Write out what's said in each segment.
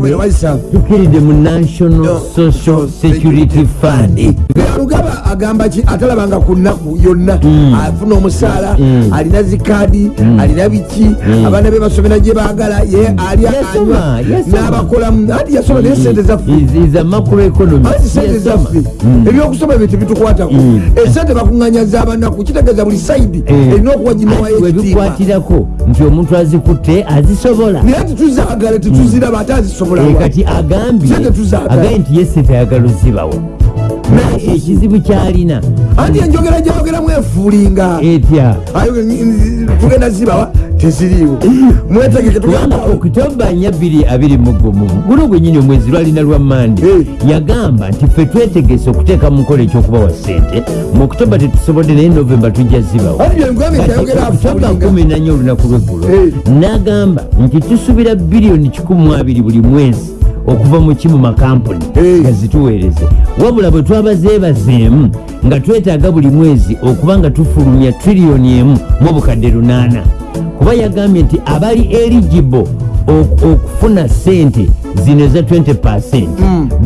Wazisaba. tukiridde mu national social security fund. Lugaba agamba ki atalabanga ku nnaku yonna. Mm. afuna omusaala Mm. alina zikaadi alina biki abaana be basomera gye baagala ye alya Yasoma, anywa n'abakolamu anti yasoma naye sente zaffe. Sente zaffe. Ebyokusoma ebyo tebitukwatako. Mm. esente bakuŋŋanya z'abanaku kitegeeza buli saidi Eh. erina ekitiibwa webikwatirako nti omuntu azikutte azisobola. Naye tituzaagala tetuziraba ate Eh, wa. Kati agambye agambye nti ye sente ayagala ozibawo ekizibu kyalina. Anti enjogera gyayogeramu efuulinga etya? Tugenda zibawa teziriiwo. Mwetegeke kubanga tugenda okitoba nya bbiri abiri mu gumu guno gwenyini omwezi lwalina lwa mande yagamba nti ffe twetegese okuteeka mu nkola ekyokubawa sente mu okitoba tetusobodde naye novemba tujja zibawo afuulinga kumi nanye olunaku lweggulo n'agamba nti tusuubira biliyoni 12 buli mwezi okuva mu kimu makampuni Eh. nga zituweereze. Wabula bwe twabazeebazeemu nga twetaaga buli mwezi okuba nga tufulumya triliyoni emu mu obukadde lunaana. Kuba yagambye nti abali eligible ok- okufuna sente zino eza 20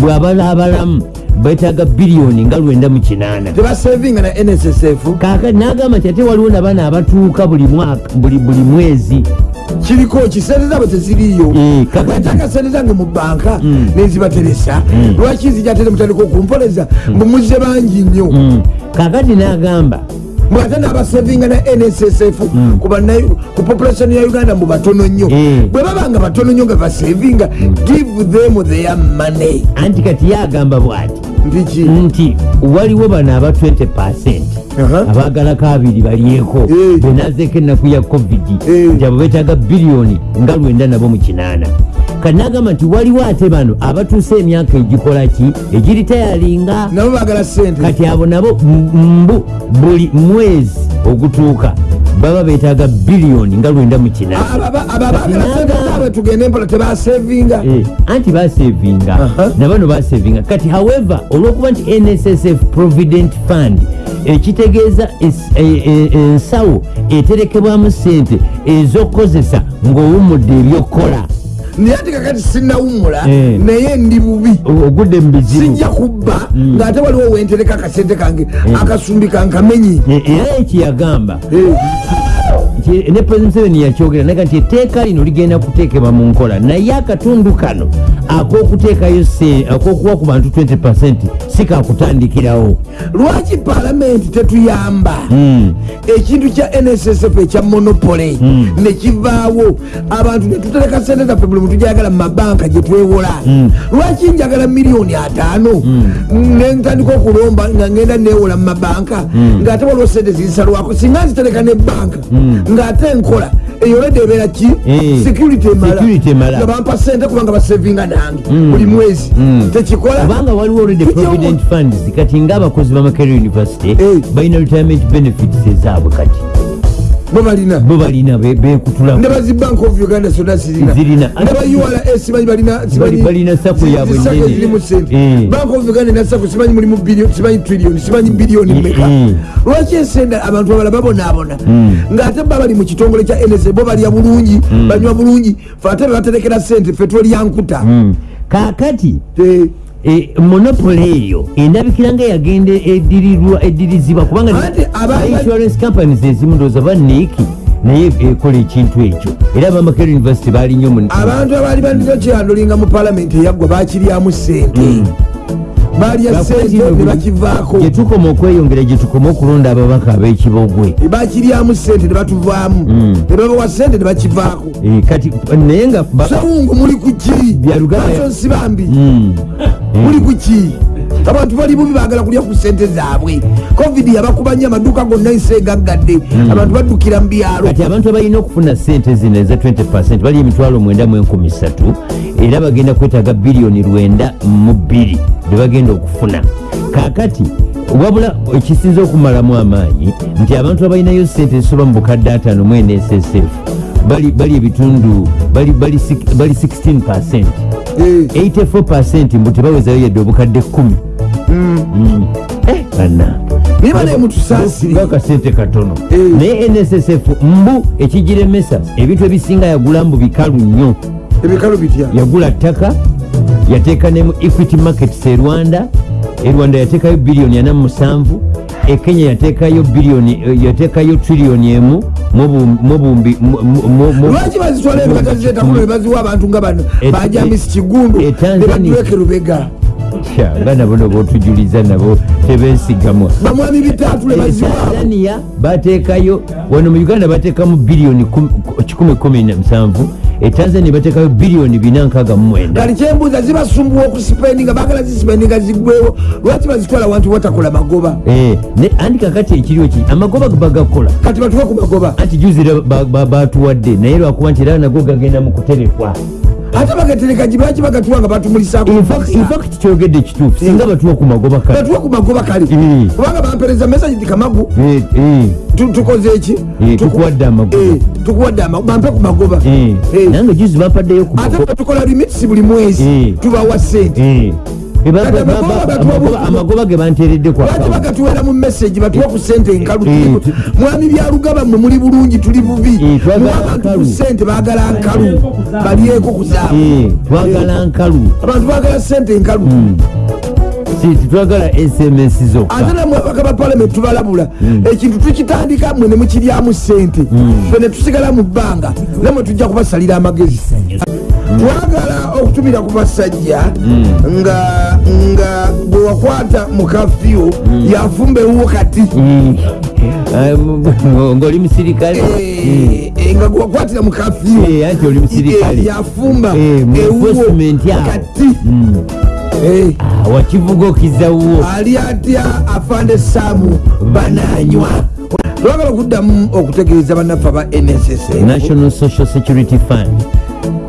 bw'abala abalamu betaaga biliyoni nga 98 tebasevinga na nssf kaakati n'agamba nti ate waliwo nabaana abatuuka buli mwezi kiriko ki sente zaabwe teziriiyo kakati- atanga sente zange mu banka Mm. nezibateresa lwaki zijatere mutandika okumpoleza mbumuze bangi nnyo. Mm. kaakati n'agamba bwate nabasevinga na nssf ku population ya uganda mu batono nnyo. Bwe babanga batono nnyo nga basevinga give them their money. Anti kati ye agamba bw'ati nti waliwo bano aba 20 Aha. abaagalako abiri balyeko. Benazeeko ennaku ya covid Eh. nti abo betaaga biliyoni nga lwenda nabo mu kinaana. Kati n'agamba nti waliwo ate bano abatuuse emyaka egikola ki? Egiritayalinga. Nabo bagala sente kati abo nabo mbu buli mwezi ogutuuka baba betaaga biliyoni nga lwenda mu kinaana Aba- aba bagala sente Naga- zaabwe tugende empola tebasevinga Eh, anti basevinga nabano basevinga kati however olwokuba nti nssf provident fund ekitegeeza e- e- ensawo eterekebwamu sente ez'okukozesa ng'owummudde ebyokukola naye ati kakati sinawumula Eh. naye ndi bubi. Ogudde mu bizibu. Sijja kubba. Mm. ng'ate waliwo wentereka akasente kange akasumbi kankamenyi era ekiyagamba Eh, nti ne president museveni yakyogera naga nti etteeka lino ligenda kuteekebwa mu nkola. Naye akatundu kano ak'okuteekayo ak'okuwa ku bantu 20 si kakutandikirawo lwaki palamenti tetuyamba? Mm. ekintu kya nssf ekya monopole Mm. nekivaawo abantu netutereka sente zaffe buli muntu gyayagala mu mabanka gyetwewola Mm. lwaki njagala miliyoni ataano? Nentandika okulomba nga ngenda newola mu mabanka ng'ate waliwo sente zisalwako singa nzitereka nebanka ng'ate nkola. Eyolede ebeera ki? Eh, security emala. nga bampa sente kubanga basevinga nange buli mwezi. Mm. tekikola. Kubanga waliwo Tujja provident funds. Kati ngaabakozi ba makerere university balina retirement benefits ezaabwe kati bo balina bo balina be- bekutulamu ne bazi bank of uganda zonna zirina. Ne ba ura simanyi balina sako yaabwe zirimu sente. Eh. bank of uganda ena sako simanyi mulimu simanyi trillion simanyi biliyoni Eh, meka eh. lwaki esente abantu abala babonaabona? Mm. ng'ate ba bali mu kitongole kya ns bo balya bulungi banywa bulungi fe ate bebaterekera sente fe twolya nkuta Mm. e, monopole eyo endabikira nga yagenda edirirwa edirizibwa kubanga insurance companies ezimu ndowooza baneeki naye ekola ekintu ekyo era abamakere university baali nnyo abantu abaali bandira kyandulinga mu palamenti eyaggwa bakiryamu sente balya sente ne bakivaako gyetukoma okweyongera gyetukoma okulonda ababaka ab'ekibogwe. Bakiryamu sente ne batuvaamu Mm. ne babawa sente ne bakivaako Eh, kati naye nga sawungu muli ku ki? Bya Luganda- Lwaki nsibambi. Mm. muli ku ki? Abantu bali bubi bagala kulya ku sente zaabwe. Covid yabakubanya amaduuka gonna nsi egaggadde abantu baddukira mu byalo. Kati abantu abalina okufuna sente zino eza 20 bali emitwalo 93 era bagenda kwetaaga biliyoni 92 bebagenda okufuna. Kakati wabula ekisinza okumalamu amaanyi nti abantu abalinayo sente zisoba mu bukadde ataano mu nssf bali bali ebitundu bali bali sik- bali 16 Eh, 84 mbu tebawezayo yadde obukadde 10 bana naye banaye mutusaasire. Akasente katono. Eh. naye nssf mbu ekigiremesa ebintu ebisinga yagula mbu bikalu nnyo ebikalu bitya yagula ttaka yateeka nemu equity markets e rwanda. E rwanda yateekayo biliyoni 47 e kenya yateekayo biliyoni eh, yateekayo triliyoni emu mubumbi lwaki bazitwala ebikata ziteetakuno ebaziwa abantu nga bano? E- Bajamisi e- kigundu e nebatuleka lubega abaana bono botujuliza nabo tebensigamwa bamwami bitatu lebaziwatanzania bateekayo wano mu uganda bateekamu biliyoni 117 etanzania batekayo biliyoni 469 kati kyembuuza zibasumbuwa okusipendinga bagala zisipendinga ziggwewo lwaki bazitwala wantu watakola magoba? E, andi kakati ekiriwo ki amagoba bagakola. Kati batuke ku magoba. Anti juzira batuwadde naye lwakuba nti era nago gagenda mu kuterekwa. Ate bagatereka gi lwaki bagatuwa nga batumulisaako infact kyogedde kituufu singa batuwa ku magoba kale batuwe ku magoba kale Eh. kubanga bampereza mesagi ti kamagu Eh, eh, tu- tukoze eki Tuku- tukuwadde amagoba. Tukuwadde amagoba bampe ku magoba. Nange juzi bampaddeyo ku ate batukola limitisi buli mwezi. Tubawa sente Amagoba ge banteeredde account. bagatuwera mu mesagi batuwe ku sente enkalu mwami byalugaba mmwe muli bulungi tuli bubi. Abantu ku sente baagala nkalu. Balyeko ku zaabwe Eh, twagala nkalu. Abantu baagala sente enkalu. Si- titwagala sms ate zokka namwe abaka ba palamenti tubalabula. Ekintu tukitandika mmwe ne mukiryamu sente fe ne tusigala mu bbanga namwe tujja kubasalira amagezi twagala okutumira ku basajja nga nga gwe wakwata mu kafyu yafumba ewuwo kati Mm. Eh, m- m- ng'oli musirikale? Eh, eh, nga gwe wakwatira mu kafyu Eh, oli musirikale. Eh, yafumba Eh, mu ewuwo kati Mm. Eh, Ah, wakivuga okizawuwo ali atya afande saamu bananywa. Twagala okuddamu okutegeeza bannaffe aba nss national social security fund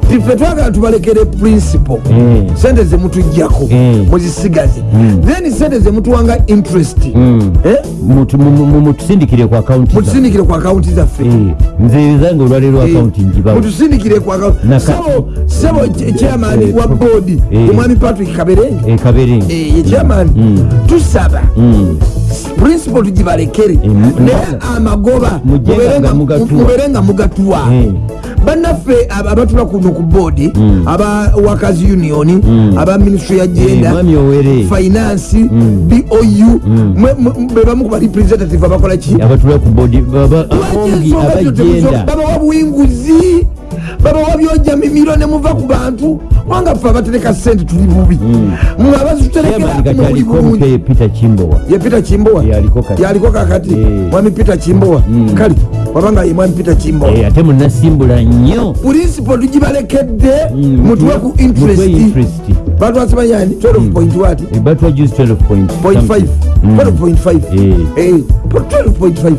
ffe twagala tubalekere principle Eh. sente zemutujjako Eh. muzisigaze then sente zemutuwanga interest Mm. Eh? Mutu- mu- mu- mutusindikire ku akawunti za- mutusindikire ku akawunti zaffe Eh, nze zange olwaleero Eh, akawunti njibawo mutusindikire ku sebo sebo chairman wa boodi eh. omwami patrick kaberenge kaberenge ye chairman Mm. tusaba Mm. Principle tugibalekere naye amagoba Mujje mubeere nga mugatuwa. bannaffe ab- abatula kuno ku boodi Mm. aba workers union Mm. aba ministry ya genda finance Mm. bou Mm. mwe- mwe- be bamu ku barepresentative abakola ki babawa buyinguzi babawa byojja mimiro ne muva ku bantu kubanga ffe abatereka sente tuli bubi. Muli aliko bulungi ye peter kimbowa yaliko kakati? Mwami peter kimbowa Mm. kale wabanga ye mwami peter kimbowa ate munasimbula nnyo. Purinsipo tugibalekedde Mm, mutuwe ku interest. interest. batwasibanyani 12 point wat Eh, batwa juice 12 point point five. Mm. 12.5 Eh. Eh, 12.5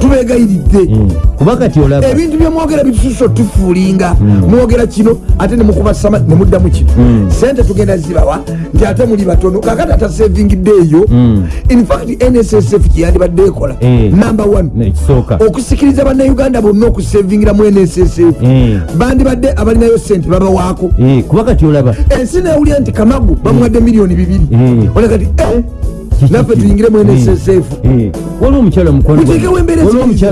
tubegayiridde. Kuba kati olaba. Ebintu byemwogera bitususa otufuulinga. Mwogera kino ate nemukubasama nemuddamu kino Mm. sente tugenda zibawa nti ate muli batono kakati atasevingidde eyo Mm. infact nssf kyeyandibadde ekola Eh. number one okusikiriza bannayuganda bonna okusevingira mu nssf Eh. bandibadde abalinayo sente babawaako Eh, kuba kati olaba ensi newulira nti kamagu bamuwadde miliyoni bibiri Eh. Naffe tuyingire mu nssf Eh, waliwo omukyala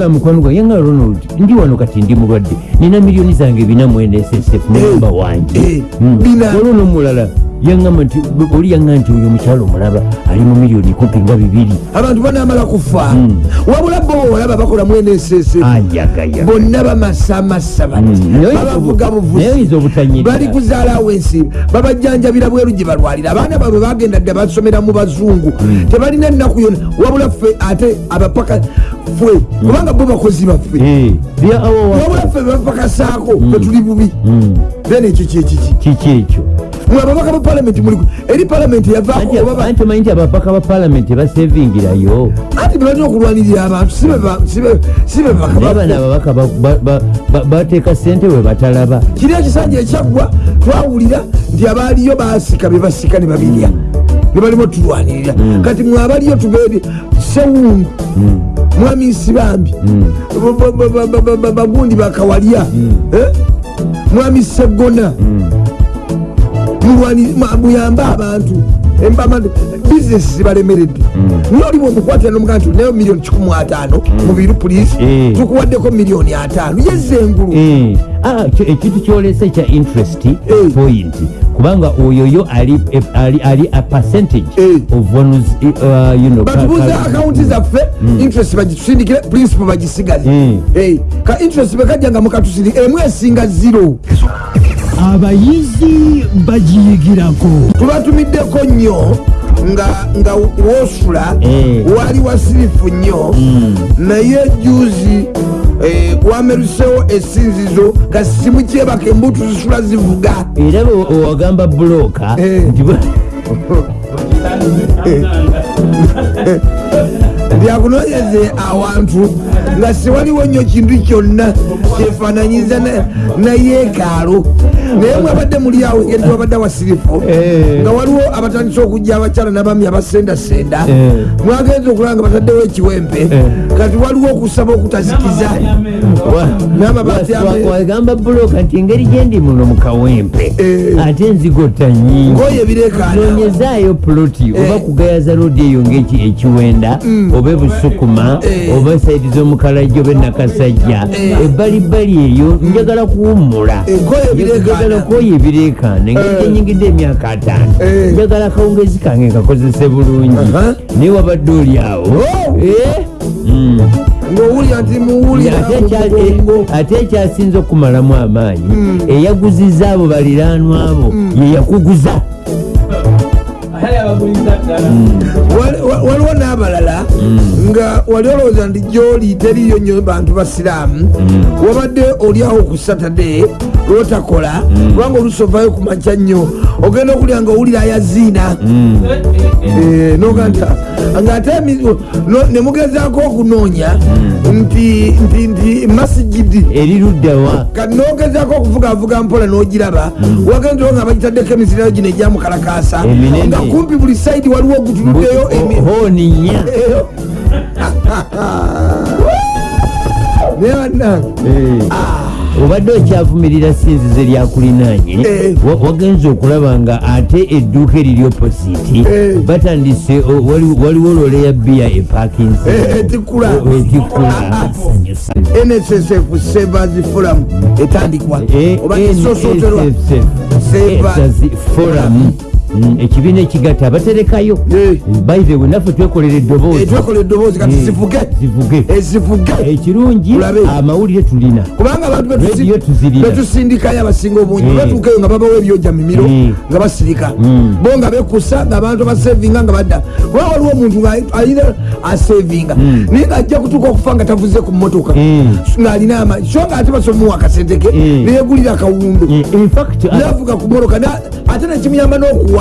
mukwano gwa yanga ronald ndi wano kati ndi mulwadde. Nina miliyoni zange bina mu nssf namba Eh, wange. eh, Mm. bina. waliwo n'omulala yangamba nti oli yanga nti oyo omukyala omulaba ali mu miliyoni kumpi nga bibiri. Abantu banamala kufa. Mm. wabula bo olaba bakola mu nssf ayagayaga bonna bamasamasa bati. Mm. Naye babavuga buvuzi. bali kuzaalawo ensi. Babajjanjabira bweru gye balwalira. Abaana baabwe bagenda dde basomera mu bazungu. Mm. tebalina ennaku yona wabula ffe ate abapaka ffe kubanga bo bakozi baffe. Eh, awo wabula ffe bebapakasaako fe tuli bubi. Then ekyo kyekiki kiki ekyo mwe ababaka ba palamenti muliku eri palamenti yavaako Anti- oba ba- anti omanyi nti abapaka ba palamenti basevingirayo. Anti bebalina okulwanirira abantu si be ba- si be- si be babaka naye bano baffe. ababaka ba- ba- ba- ba- bateeka sente we batalaba. Kiri ekisanja ekyaggwa twawulira nti abaaliyo basika be basika ne babirya ne balimu otulwanirira kati mwe abaliyo tubeere sewungu mwami nsibambi ba- ba- ba- ba- ba- ba- bagundi bakawalya Eh? mwami segona muyambe abantu. Bizinesi zibalemeredde. Naye oli bwomukwatira nomugaa nti nayo miliyoni 15 mubiru polisi Eh. tukuwaddeko miliyoni 5 yezza engulu Eh, ah, ekintu kyolesa ekya interest Eh. point kubanga oyoyo ali, a percentage ka- akawunti zaffe interest bagitusindikire principal bagisigaze. Mm. Ka interest bekajja nga mukatusindika emu esinga zero abayizi bagiyigirako. Tubatumiddeko nnyo nga nga wosula Eh. wali wasirifu nnyo. Naye juzi eh, wamerusewo esinzizo nga simu kyebaka embutu zisula zivuga. Era bwe owagamba buloka Eh. nti byakunonyeze awantu nga siwaliwo nnyo kintu kyonna kyefananyiza na- nayeekaalo naye mwabadde muli awo ngeri twabadde wasirifu Eh. nga waliwo abatandise okujja abakyala nabami abasendasenda. Eh. mwagenza okulaba nga bataddewo ekiwempe. Kati waliwo okusaba okutazikiza. Wa- N'amabaati wa- ame- wa- wagamba buloka nti engeri gyendi muno mu kawempe Eh. ate enzigota nyingi ngoye bireekaana nonyezaayo ploti oba kugayaza loodi eyo ngaeki ekiwenda oba ebusukuma Eh. oba saidi z'omukalajja oba enakasajja Eh. ebbalibbali eyo njagala kuwummula njagala koyo ebireekaana engeri Eh. gyenyingidde emyaka ataano Eh. njagala akawungezi kange nkakozese bulungi naye wabadde oli awo Oh. Eh. Mm. ng'owulira nti muwulira Ate ekya- mu mugongo. eh, ate ekyasinza okumalamu amaanyi eyaguziza abo baliraanwa abo ye yakuguza Wali- wa- waliwo n'abalala nga wali olowooza nti gyoli teriyo nnyo bantu basiraamu wabadde oliawo ku saturday lwotakola kubanga olusovayo ku makya nnyo. Ogenda okulya nga owulira ayaziina Eh, noga nti ngaate emi- no- ne mugezaako okunoonya nti nti nti masigidi eri luddawa kati nogezaako okuvugavuga mpola n'ogiraba wagendawo nga bagitaddeko emizirayo gino egyamukalakasa nga kumpi buli saidi waliwo ogutuluddeyo nnya eyo naye bannange obadde okyavumirira sinzizo lyakulinaanye Eh. wa- wagenza okulaba nga ate edduuka eriri oppositi Eh. batandise waliwo lole ya biya epakinsi Eh, etikula nssf savers forum etandikwa. Oba kisosooterwa Savers forum ekibiina ekigatta abaterekayo Eh. baithewe naffe twekolera eddoboozi. Etwekola eddoboozi kati Eh, zivuge. ekirungi Tulabe. amawulire tulina. Kubanga abantu betusindikayo abasinga obungi. Eh. batuukayo nga babawo ebyoja mimiro Eh. nga basirika. Mm. bo nga bekusa ngaabantu basevinga nga badda. Kuba waliwo omuntu ayina asevinga naye ngaajja kutuuka okufa nga tavuze ku motoka Mm. ngaalina amaanyi so nga ate basomuwa akasente ke neyegulira Eh, ah, navuga ku motoka na- ate nekimuyamba n'okuwangaala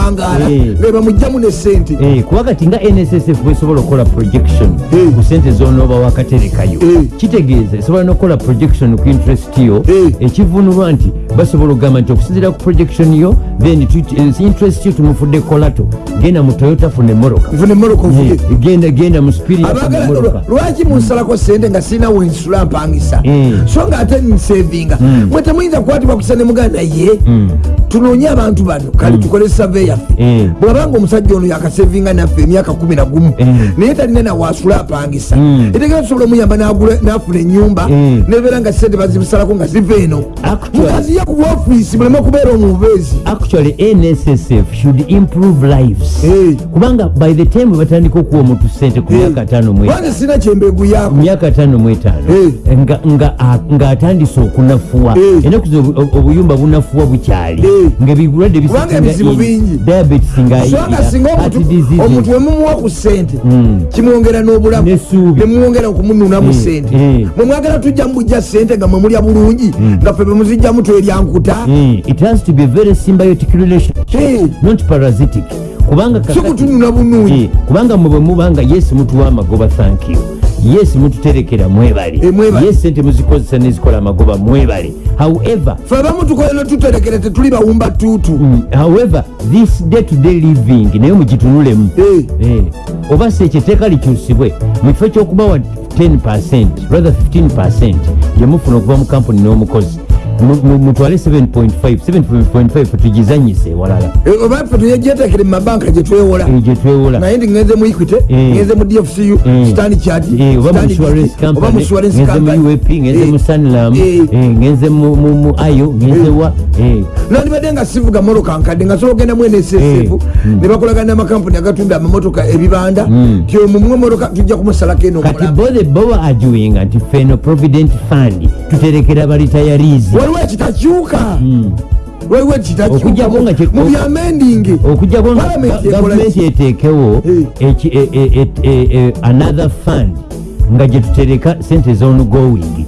Eh. nga bamugjamu ne sente Eh, kuba kati nga nssf bwesobola okukola projection Eh. ku sente zonooba wakaterekayo Eh. kitegeeza esobola nokukola projection ku interest yo ekivunulwa nti basobola okugamba nti okusinzira ku projection yo then interest yo tumufudde kolato genda mu toyota funa emoroka genda genda mu lwaki munsalako sente nga sirina wensula mpangisa? Mm. so nga ate nsevinga. Mwe temuyinza kukwatibwa kusa ne muganda ye tunoonye abantu bano. Kale tukole save yaffe Mm. bwabanga omusajja ono yakasevinga naffe emyaka kumi na gumu Mm. naye talina nawasula apangisa. Mm. etegera tusobola omuyamba n'afuna enyumba nebeera nga sente bazibusalako nga ziva eno. Mukaziye ku ofiisi muleme okubeera omubeezi. Actually nssf should improve lives. Kubanga by the time batandika okuwa omuntu sente ku myaka tano mu kwanze sirina kyembeguyako myaka tano mu etaano nga- nga a- ng'atandise okunafuwa. Enaku zino obu- obuyumba bunafuwa bukyali Kubanga ebizibu bingi. Diabetes nga singa omuntu wemumuwa ku sente Mm. kimwongera n'obulamu nemwongera okumununamu Eh, sente eh. mwe mwagala tujja mubujja sente nga mwe mulya bulungi nga ffe bemuzijjamu tweryankuta it has to be a very symbiotic relationship not parasitic. Kubanga si kakati- kutunula bunungi. Eh, kubanga mwe bwe mubanga yes mutuwa amagoba thank you yes mututerekera mwebale Eh, yes sente muzikozesa nezikola amagoba mwebale however fe abamu tukola netuterekere tetuli bawumba tuutu. Mm, however this day to day living naye mugitunulemu. Eh. Eh, oba si ekyo etteeka likyusibwe mu kifo ky'okubawa 10 rather 15 gyemufuna okuva mu kampuni n'omukozi. mu- mu- mutwale 7.5 7.5 tugizanyise walala. Eh, oba ffe tuyejetekere mu mabanka gyetwewola Eh, gye twewola. Naye ndi ngenze mu equity Eh. ngenze mu dfcu Eh. stand chat Eh, oba mu mu company mu up ngenze mu sanlam ngenze mu- ayo ngenze wa nandibadde nga sivuga motoka nkadde nga sobola ogenda mu nssf Eh. ne bakolagana n'amakampuni agatunda amamotoka ebibanda Mm. ti omumwe motoka tujja kumusalako eno kati omulamba bothe boba ajuwinga nti feno provident fund tuterekera balitayarizi waliwo ekitakyuka waliwo Okuggyako nga kye- ekitakyuka mu byamendingi okujjako gavumenti eteekewo e- e- e- another fund nga gye tutereka sente zongoing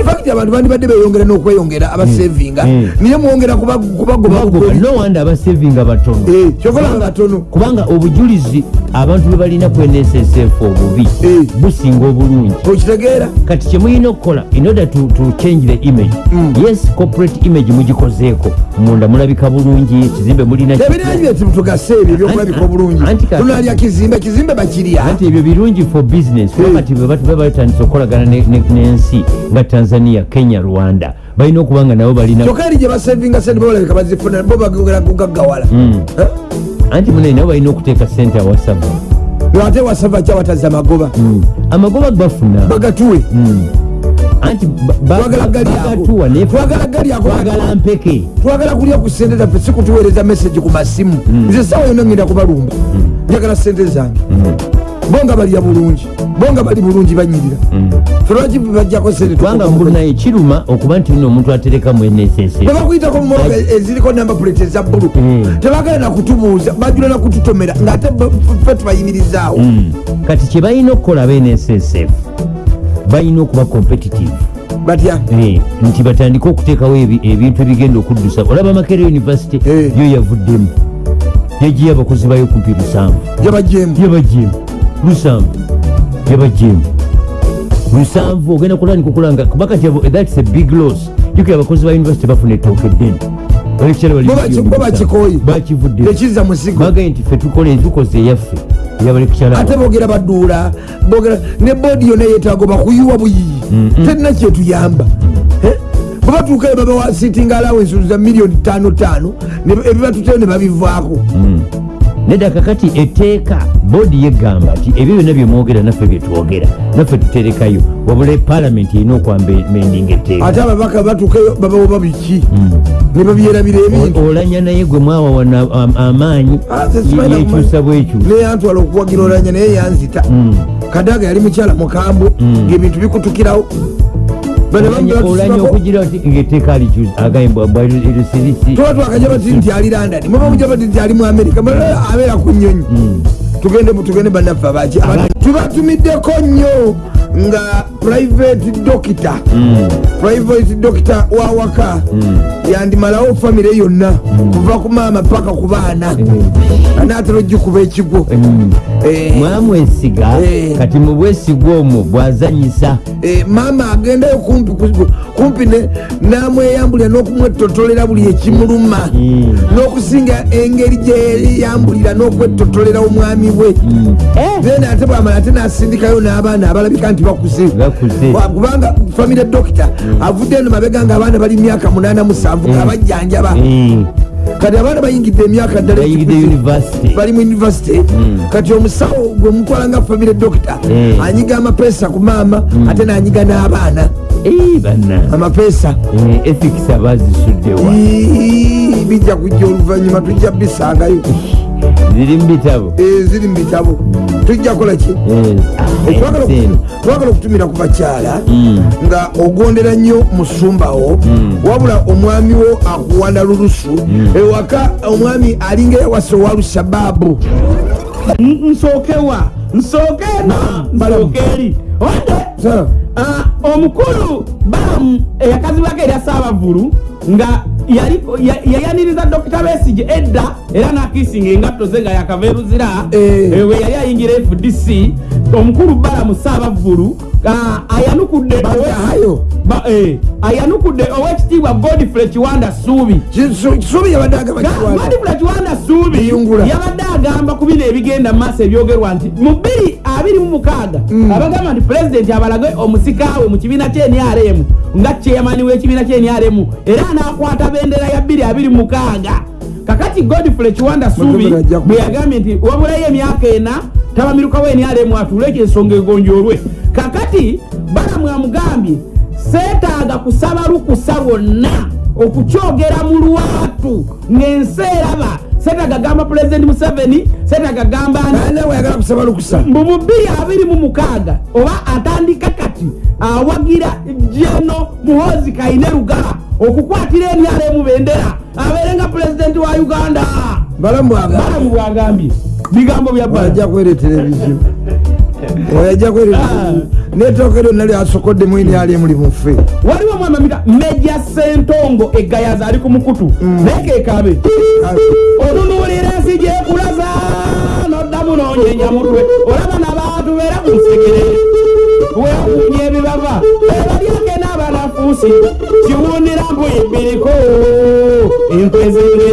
infact abantu bandibadde beyongera n'okweyongera abasevinga. Mm. niye mwongera kuba- kubagoba bugoli no wanda abasevinga batono. Eh, kyokola batono. Kubanga obujulizi abantu bwe balina nssf obubi. Eh. businga obulungi. Okitegeera. Kati kyemulina okukola in order to, to change the image Mm. yes corporate image mugikozeeko. Munda mulabika bulungi ekizimbe mulina ebirungi byetugase ebyo ebyokulabika obulungi. kati- tunalya kizimbe kizimbe bakirya. Anti ebyo birungi for business. Eh. wakati bwe batandisa okukolagana ne- ne- n'ensi nga tanzania kenya rwanda. Balina okuba nga nabo balina kyokka eri gye basevinga sente bobalabika bazifuna bo bagogera kugaggawala Mm. Eh? anti munene nabo balina okuteeka sente awasaba ate wasava kyawataza magoba Mm. amagoba. Bafuna bagatuwe. Mm. anti ba- ba- Twagala gali ako. bagatuwa naye Twagala gali ako. twagala mpeke. Twagala kulya ku sente zaffe si kutuweereza meseji ku masimu. Nze sawa yonna ngenda kubalumba. Njagala sente zange bo nga balya bulungi. Bo nga bali bulungi banyirira. Fe lwaki bajjako sente kubanga mbunaye kiruma okuba nti nno omuntu atereka nss bwe bakuyitako mu motoka eziriko namba puleti eza bbulu Mm. tebagala nakutubuuza bajula nakututomera ngaate ffe tubayimirizaawo. Mm. kati kye balina okukola aba nssf balina okuba competitive. Batya? Eh, nti batandike okuteekawo ebi- ebintu ebigenda okuddusa. Olaba makere university Eh. yo yavuddemu. Yagiye abakozi bayo kumpi lusanvu yabajemu yabajemu lusanvu yabajemu lusanvu ogenda kulandika okulanga kuba kati abo- thats a big loss. Jukira abakozi ba university bafuna ettooka eddene nti fe tukole tukoze eyaffe ate bogera baduula ne boodi yonna yetaago bakuyiwa buyiyi terina kyetuyamba Eh? bwe batuukayo babawa sitting allowance za miliyoni tano tano. Ebibatuteyo ne babivaako nedda kakati etteeka boodi yegamba nti ebyo byonna byemwogera naffe byetwogera naffe tuterekayo. Wabula palamenti erina okwambendinga etteeka. Ate ababaka batuukayo babawoba biki? Ne babyerabira ebintu. Olanya naye gwe mwawawana am- amaanyi Ah, yekyusa bwekyusa. naye yantwala okuwagira olanya naye yanzita. Kadaga yali mukyala mukambwe. Ngaebintu bikutukirawo. Bano bambi Olanya- okugira oti ngaetteeka alikyusa agambwabwasirisi tuba twakaja bati nti ali london. Muba muja bati nti ali mu amerika Mala abeera ku nyonyi tugende tugende bannaffe abaki. Tubatumiddeko nnyo nga private doctor. Private doctor wawaka yandimalawo famire yonna. Kuva ku maama paka ku baana. Anaatera ogikuba ekigo. Eh, mwamwesiga Eh. kati mu bwesigwa omwo bwazanyisa. Eh, maama agendayo kumpi ku- kumpi ne- namweyambulira n'okumwetotolera buli ekimuluma. Mm. n'okusinga engeri gyeyambulira n'okwetotolera omwami we. Eh, then ate bwamala ate nasindikayo n'abaana abalabika nti bakuze. Kubanga famire dokita avudde eno mabega nga abaana bali myaka 87 nga bajjanjaba. Eh, kati abaana bayingidde emyaka ddala bali mu univesity kati omusawo gwe mutwala nga famire dokita Mm. anyiga amapeesa ku maama ate nanyiga n'abaana. Amapeesa. Ethics abazisuddewa bijja kujja oluvanyuma tujja bisangayo ziri mu bitabo. Eh, ziri mu bitabo. Tujja kukola ki? Eh, ah, Twagala okutumira ku bakyala Mm. nga ogondera nnyo musumbawo wabula omwami wo akuwanda lulusu. Ewaka omwami alinga eyawasa owa lushababu nsookewa nsookeena nsookeeri ode Sa- Ah, omukulu balamu eyakazibwako erya saabavulu nga yayaniriza dokita besige edda era nakisinga engatto ze nga yakava eruzira Eh. Eh, we yali ayingira fdc omukulu balamu saabavulu ah, ayanukudde Bazahayo. Ba- eh, ayanukudde owekitiibwa godfrey kiwanda suubi agamba kiwanda suubi yabadde agamba ku bino ebigenda mu maaso ebyogerwa nti mu bbiri abiri mu mukaaga Mm. abagamba nti pulezidenti abalage omusikaawe mu kibiina kyenrm nga chairmani w'ekibiina kyenrm era anakwata bendera ya bbiri abiri mu mukaaga kakati godfrey kiwanda suubi bwe yagambye nti wabulayo emyaka ena tabamirukawo enrm atuule ekyo ensonga egonjoolwe kakati balamu amugambye seetaaga kusaba lukusa lwonna okukyogera mu lwatu. Ng'ensi eraba seetaaga gamba pulezidenti museveni seetaaga gamba nti naye wayagala kusaba lukusa. mu bubiri abiri mu mukaaga oba atandika kati awagira jeno muhozi kaine lugala okukwatira enyala bendera abeere nga pulezidenti wa uganda. Balamu bwagambye bigambo bya bala wajja kweretera ebizibu oyajja kweretera netooka eryo nali asokodde mwini ali muli mufe waliwo mwama mita meja sentongo egayaza ali ku mukutu. Naye kekabe onunuulira ensi gyekulaza noddamu nonyenya mutwe olaba nabantu beera ku nsegere weewuunya ebibava ebalyake n'abanafuusi. Kiwundira mpuyibbiriko enkwezere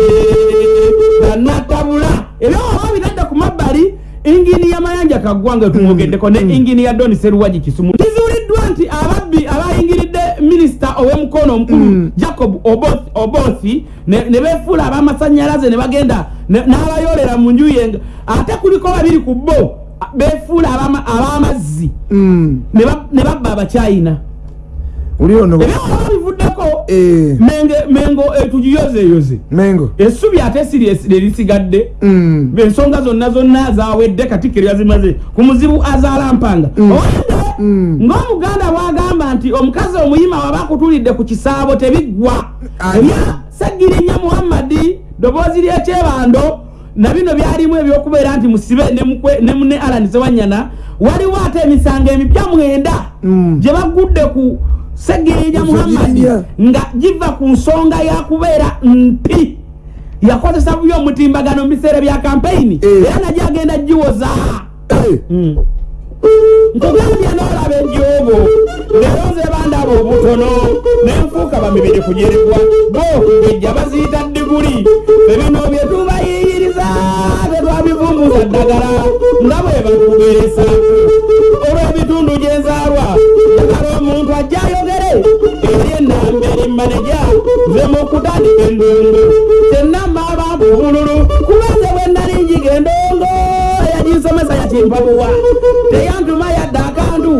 ingini ya mayanja kaggwanga tumwogeddeko ne ingini ya doni seruwagi kisumu. Kizuuliddwa nti ababbi abayingiridde minisita ow'emukono omukulu jacob Oboth- obothi ne ne beefuula ab'amasanyalaze ne bagenda ne- n'abayolera mu nju ye nga- ate kuliko babiri ku bo a- beefuula ab'ama- ab'amazzi. Mm. ne ba- ne babba abacyayina oli ono ebyoba bivuddeko Eh, mengo etugiyozeeyoze mengo. Essubi ate siri erisigadde Mm. ensonga zonna zonna zawedde katikkiro yazimaze. Ku muzibu azaala mpanga. Owedde Mm. ng'omuganda bwagamba nti omukazi omuyima waba akutulidde ku kisaabo tebiggwa ebya sagirinya muhammadi ddoboozi ly'ekyebando na bino byalimu ebyokubeera nti musibe ne mune alani sewanyana waliwo ate emisango emipya mwenda Mm. gye bagudde ku segirinya Ku muhammadi Segirinya. nga giva ku nsonga yakubeera mpi. Yakozesa bubi omutimbagano mu biseera bya kampeyini Eh. era najyo agenda giwoza. Eh, nkugambye n'olaba enjobo leero nze bandaba obutono. Nenfuuka bamibiri kujeribwa bo ngejja baziyita diguli ebino bye tubayiyiriza tetwabivumbuza ddagala nga bwe batugeresa olw'ebitundu gye nzaalwa njagala omuntu ajja eri maneja nze mu kutandika endongo kyennamba abantu obululu kubanze bwe nali njiga endongo eyaginsomesa yakimpabuwa teyantuma yadde akantu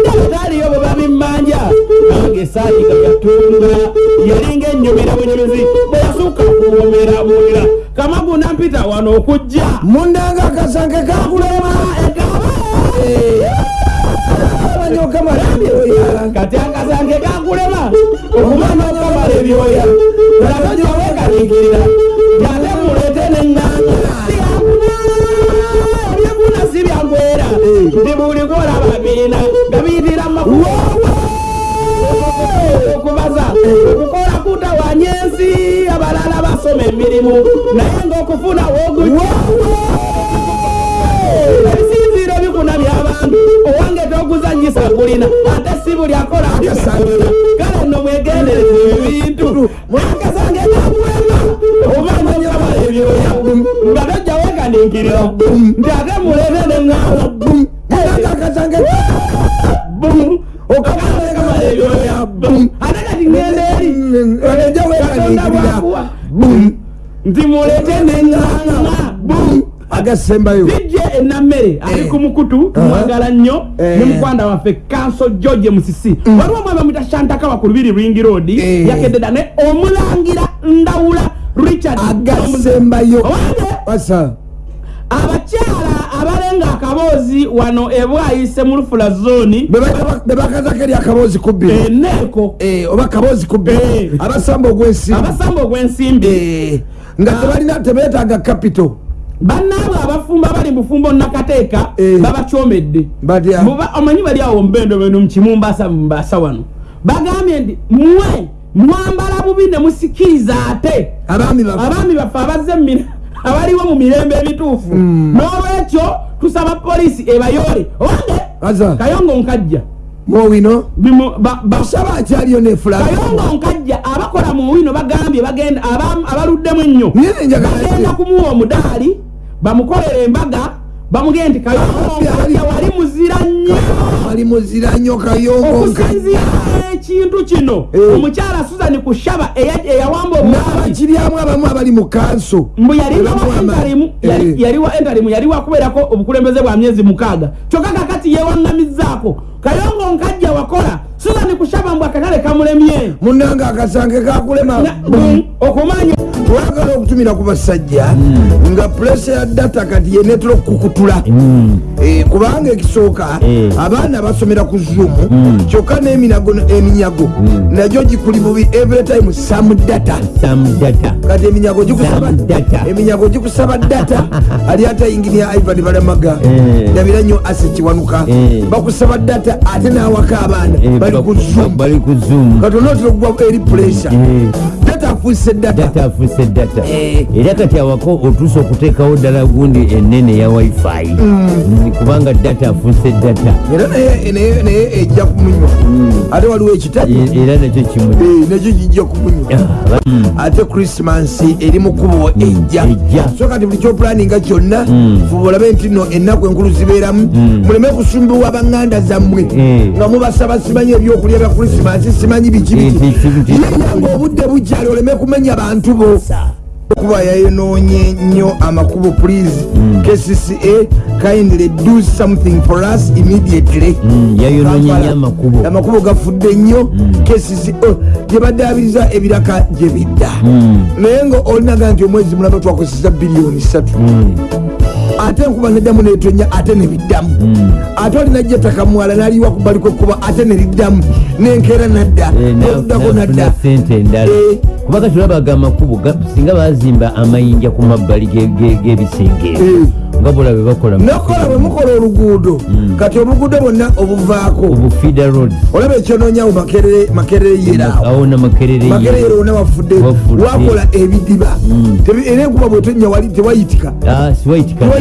ndabataaliyo bwe babimmanja nange saayiga yatunga yalinga ennyumira bunyumizi bwe yasukka kuwomera bulira kamagu nampita wano okujja. Mundanga akasanke kakulema kamala ebyoya kati akasange kakulema ebyoya olabajo wekaliikirira yate mulete neŋŋanga ebyefuna si byangwera nti buliko olaba biina nga biyitira makuwa okubaza okukola kutawanya ensi abalala basoma emirimu. Naye ngaokufuna woguja ebisinziiro bikuna byabantu owange toguzanyisa gulina ate si buli akola akasangira kale nno mwegendereza ebintu. Mwakasange omanya okamala ebyoya. Nga tojja wekaninkirira nti ate mulebe neŋŋanga agasembayo dijje enammere ali Eh. ku mukutu tumwagala nnyo Eh. ne mukwanda waffe kanso george musisi. Waliwo omwami mwita shantakawa ku lubiri ring road Eh. yakededa ne omulangira ndawula richard agasembayo abakyala abalenga akaboozi wano ebwayise mu lufula zoni bebakazako eri akaboozi kubbiri eneeko oba kaboozi Eh. kubbiri abasamba ogwensimbi. Abasamba ogw'ensimbi. Eh, nga tebalina tebetaaga kapito bannaabwe abafumba bali mu bufumbo nakateeka Eh. babakyomedde omanyi bali awo mbendo beno mukimumbasa mumbasa wano? Bagambye nti mwe mwambala bubi ne musikiriza ate? Abaami baffe abazze mumire abaliwo mu mirembe ebituufu Mm. n'olwekyo tusaba poliisi ebayole owange kayongo nkajja ba- basaba akyaliyo nefulaa kayongo nkajja abakola mu wino bagambye abaluddemu ennyo. Bagenda kumuwa omudaali bamukolere embaga bamugee nti kayongonkajja wali muzira nnyo. Ali muzira nnyo kayongo. Okusinziira ekintu kino Eh. omukyala susan kushaba eya- eyawamba obwami n'abakiryamu abamu abali mu kanso. Mbu yali wa entarimu yali- Eh. yali wakubeerako obukulembeze bwa myezi mukaaga. Kyokka kakati yewaŋŋamizzaako kayongo nkajja wakola. Susan kushaba mbu akatale kamulemye munanga akasange kakulema. Mm, okumanya twagala okutumira ku basajja nga puresa ya data kati yenetera okukukutula Mm. Eh, kubanga ekisooka Eh. abaana basomera ku zoom kyokka n'eminago eminyago nagyo gikuli bubi every time sam data. Kati eminyago eminyago gikusaba data. Ali ate inginia ivan balamaga Eh. ndabira nnyo ase kiwanuka bakusaba data ate n'awaka abaana. Bali ba- ku zoom. Kati onootera okugwa eri pressure Eh. data. Afuise data. Eh. era kati awako otuusa okuteekawo ddala gundi enene ya wifi. Mm, kubanga data afuse data. Era naye ejja kumunywa. Ate waliwo ekitali? E- era nakyo kimu. Eh, nakyo kijja kumunywa. Ah, mm. ate krismas eri mu kubo ejja. so kati buli kyopulaninga kyonna Mm. fuba olabe nti no ennaku enkulu zibeeramu. Muleme kusumbibwa baŋŋanda zammwe. Eh. nga mubasaba simanyi ebyokulya bya krisimasi simanyi biki biki. yeyanga obudde bukyali oleme kumenya bantu bo. Kuba yayonoonye nnyo amakubo please. Mm. kcca kindly do something for us immediately. Mm, yayonoonye nnyo amakubo. Amakubo gafudde nnyo. Kcca gyebaddaabiriza ebiraka gye bidda. Mm, naye nga olinaga nti omwezi mulaba twakozesa biliyoni satu ate enkuba neddamu netonya ate nebiddamu. Mm. ate olinajo ettaka muwala naliwa ku bbali kwekkuba ate neriddamu nenkeera nadda. Eh, nafuna nadda. sente endala. Eh. kuba kati olabaga amakubo ga- singa bazimba amayinja ku mabbali ge- ge- g'ebisenge Eh. nga bola bwe bakola nokola bwe mukola oluguudo. Kati obuguudo bwonna obuvaako. Obu feeder roads olaba ekyonoonyawo makerere makerere yeraawo awo. Na makerere makerere ye. yero wonna wafudde. Wakola ebidiba. Tebi- era enkuba bwetonya wali tewayitika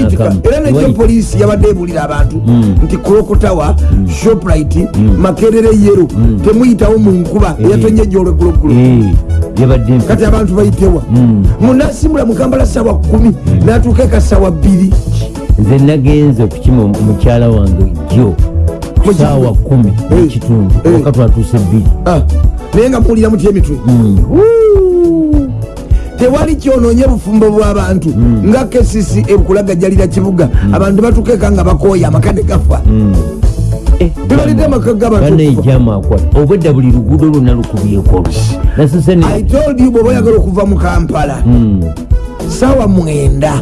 N'akamu. era nekyo poliisi yabadde ebuulira abantu Mm. nti krokotawa shoprite makerere yero temuyitawo mu nkuba eyatonye mpi- kati abantu bayitewa. Mm. munasimbula mukambala sawa kumi natuuka eka sawa bbiri. Nze nagenze okukima mukyala wange jo Mu saawa kumi Eh. nekitundu. Eh. waka twatuuse bbiri. Ah, naye nga muwulira mutya emitwe. Mm. Tewali kyonoonye bufumbo bw'abantu nga kesisi ekulagajjalira kibuga. Abantu batukeeka nga bakooya amakade gafa. Eh, tebalidde amaka g'abantu banaejamu akwata obwedda buli luguudo lwonna lukubyeko olusi nasose ne i told you bweoba oyagala okuva mu kampala Sawa mwenda.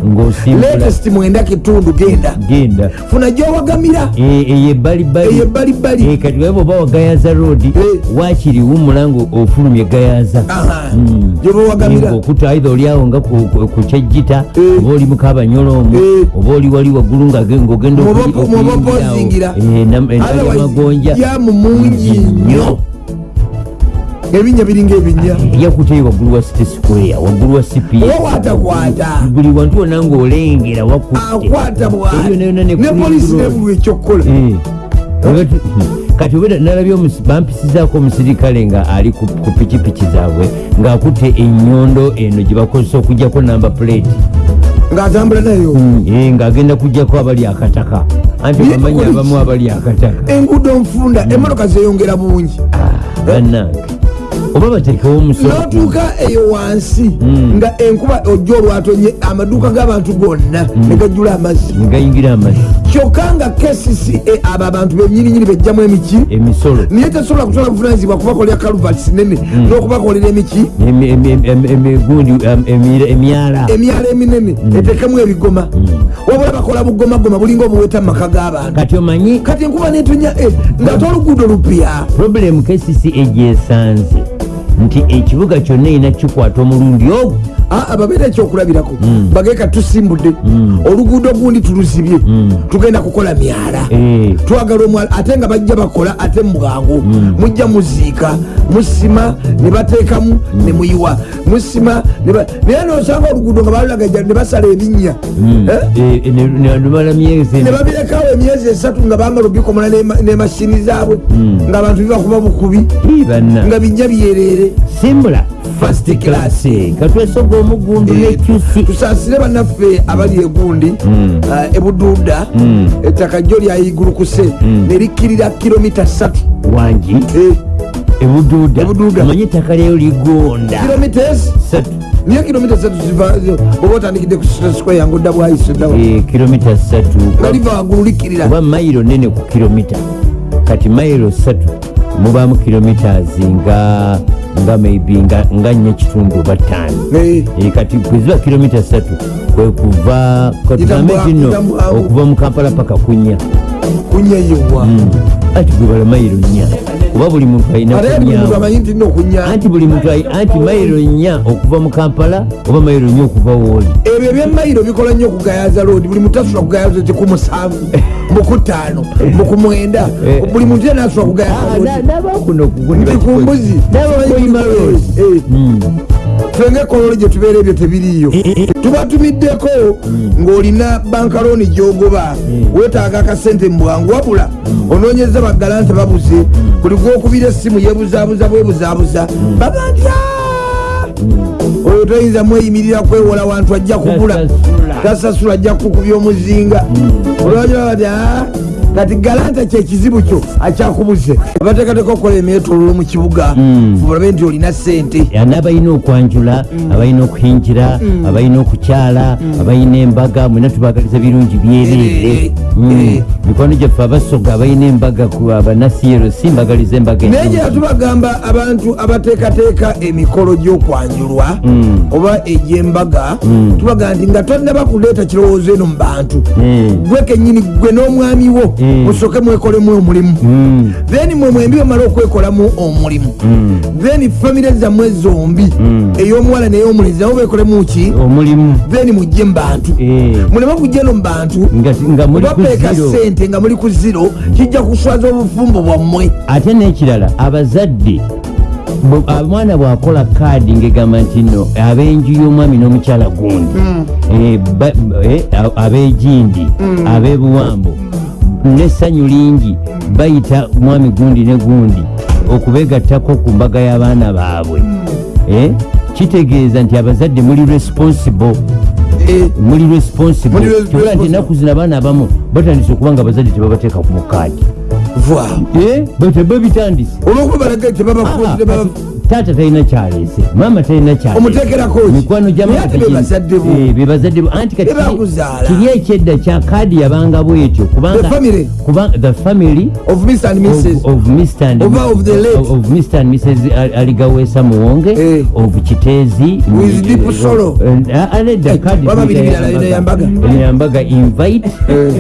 Latest mwenda kitundu genda. Genda. Funa gyowagamira Eh, eyo ebbalibbali eyo ebbalibbali Eh, kati weba oba wa gayaza road. Wakiri wumula nga ofulumye gayaza. Mm. gyoba owagamira okuta aitha oli awo nga ku- ku ku kyejjita Eh. oba oli mukabanyoloomu Eh. oba oli wali waggulu nga ge- ng'ogenda Mwoba- okuli- mwoba okuyingirawo. opozingira. Eh, nam- endala Otherwise, y'amagonja jamu mungi nnyo ebinnya biringa ebinya yakuteyo waggulu wa city square waggulu wa cpa oba watakwata buli wantu wonna ng'olengera wakutte. Akwata Eyo yonna ne bwati ne Queen polisi Road. nebulwa ekyokukola. Eh. Kati obera nalabye omusi- bampisizaako omusirikale nga ali ku pikipiki zaabwe ng'akutte ennyondo eno gye bakozesa okugjako namba plate. Ng'atambula nayo. Eh, ng'agenda kugjako abali akataka. Anti bamanyi abamu abali akataka. Enguudo nfunda emmotoka zeyongera bungi. Bannange oba bateekewo omusolo. N'otuuka eyo wansi Mm. nga enkuba ojja olwatonye amaduuka g'abantu gonna ne gajjula amazzi. Negayingira amazzi. Kyokka nga kcca abo abantu benyininyini bejjamu emiki. Emisolo. Naye tesobola kutwala buvunanyizibwa kubakolera kaluvats nene n'okubakolera emiki. Emi- emi- emi- emigundi emyala. Emyalo eminene etekemu ebigoma. Wabula bakola bugomagoma bulinga obuweta mu maka g'abantu. Kati omanyi? Kati enkuba netonya eh, ng'ate oluguudo lupya. Problemu kcc egyesanze nti ekibuga kyonna erina kikwata omulundi ogwo aa babeera ekyokulabirako bageka tusimbudde. Oluguudo gundi tuluzibye. Tugenda kukola myala. Eh, twagala omwala ate nga bajja bakola ate mubwangu mujja muziika. Musima ne bateekamu ne muyiwa. Musima naye nosanga oluguudo nga balulagaja ne basala ebinnya. Eh? eh, ne- babirekawo emyezi esatu nga bamala obikomola n'ema- n'emashini zaabwe. Ng'abantu bibakuba bukubi. Nga bijja byerere. Simbula. First class. katwesoga omugundu nekyusi tusaasire bannaffe abali egundi Mm. ah, ebuduuda ettaka jjo lyayigulukuse Mm. ne likkirira kilomita 3 wangi? Ebuduuda. Ebuduuda. manye ettaka lyeyo ligonda? Kilomita ezi satu niyo kilomita 3 ziva oba otandikidde ku square yange odda bwayise ddawa Eh, kilomita satu nga liva waggulu likkirira oba mayiro nene ku kilomita. Kati mayiro satu mubamu kilomitas nga nga maybe nga, nya kitundu oba ttaano. Kati kweziba kilomita satu kwe kuva katugambe kino okuva mu kampala paka kunya. Kunyeyewa anti gwe bala mayiro nnya kuba buli muntu alina ate ali muntu kunyawo amanyi nti nina okunya anti buli muntu anti mayiro nnya okuva mu kampala oba mayiro nnya okuva wooli ebyo ebyemayiro bikola nnyo okugayaza loodi buli muntu asobola kugayaza ti ku musanvu mukutaano mukumwenda. Eh. buli muntu yena asobola kugayaza loodi nabakuno nti ku mbuzi. Nabakoyima loodi Fenga ekololo gye tubeera ebyo tebiriiyo. Tubatumiddeko ng'olina bankaloni gyogoba weetaaga akasente mu bwangu wabula onoonyeza bagalante babuze. Buli gwokubira essimu yebuzaabuza bwebuzaabuza babantya oyo toyinza mweyimirira kwewola wantu ajja kubula Tasasula. ajja kukubya omuzinga. Olwajira bati "Ah, kati galanta kyekizibu kyo akyakubuze. Abateekateeka okukola emyetololo mu kibuga olabe nti olina sente n'abalina okwanjula abalina okuhingira abalina okukyala abalina embaga mwena tubagaliza birungi byereere. Eh, eh. mikwano gyaffe abasoga abalina embaga ku abanasiyero si mbagaliza embaga naye ennungi. gyera tubagamba abantu abateekateeka emikolo gy'okwanjulwa oba egy'embaga tubaga nti nga tonnaba kuleeta kirowoozo eno mu bantu. Gwe kenyini gwe n'omwami wo. Musooke mwekolemu omulimu. Mm, then mwe mwembi bamala okwekolamu omulimu. Mm. then famire zammwe zombi Mm. ey'omuwala n'ey'omulenzi nabo bekolemu ki? Omulimu. Then mujje mu bantu. Eh, muleme kujja no mu bantu? Bapeeka sente nga muli ku ziro kijja kuswaza obufumbo bwammwe. Ate n'ekirala abazadde omwana bw'akola kaadi ngegamba nti no ab'enju y'omwami n'omukyala gundi. Eh, ba- eh, a- ab'egindi ab'ebuwambo n'essanyu lingi bayita mwami gundi ne gundi okubegattako ku mbaga y'abaana baabwe. Eh, kitegeeza nti abazadde muli responsible. Eh, muli responsible. Nti ennaku zino abaana abamu batandise okuba nga abazadde tebabateeka ku mukaadi voilà. Tebabitandise. Olwokuba balaga tebabafuuzire taata talina kyaleese maama talina Omuteekerako ki? mikwano Naye ate be bazadde bo. bebazadde bo anti kiri ekyedda kya kaadi yabanga bwetyo The family. of mr and of, mrs of Mr. and Over of the late. of, of Mr. and Mrs. Al- Aligawesa Muwonge Eh. of Kiteezi With deep sorrow. Eh, ah, nedda Eh, kadi waba biri tuyita birala, eno yambaga. invite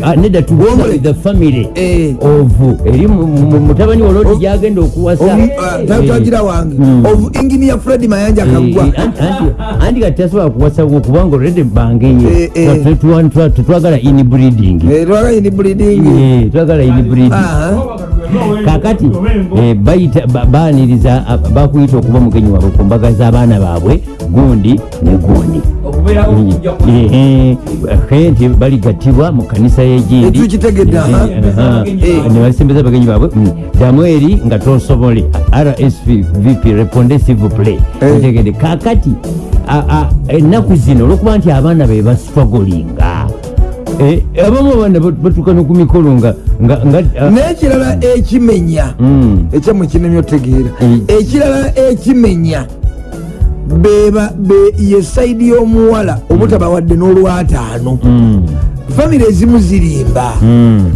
Ah, nedda tuwona Womble. with the family Eh. of eri mu- mu- mutabani wa lodi Of- gyagenda okuwasa Eh. tatagira wange Mm. of engineer fred mayanja kagwa. Eh, anti- kati tasobola kuwasa kubanga olredi bange Eh, eh. tetwagala inbreeding lwagayini bleeding Eh, twagala inbreeding kakati eh, baaniriza bakuyita okuba mugenyi waabwe ku mbaga z'abaana baabwe gundi ne gundi Eh, eh, nti baligattibwa mu kanisa y'egindi Eh. Eh. abagenyi baabwe mm, damu eri nga tosobole rsvp reponde sivple Eh. ntegedde kakati a- a- ennaku zino olwokuba nti abaana be basitwagolinga Eh, abamu abaana bat- batuuka ku mikolo nga nga ah, n'ekirala ekimenya mm. ekyamwe kinemye otegeera. Mm. ekirala ekimenya beba be- ye saidi y'omuwala obutabawadde n'olwataano. Mm. famire ezimu zirimba.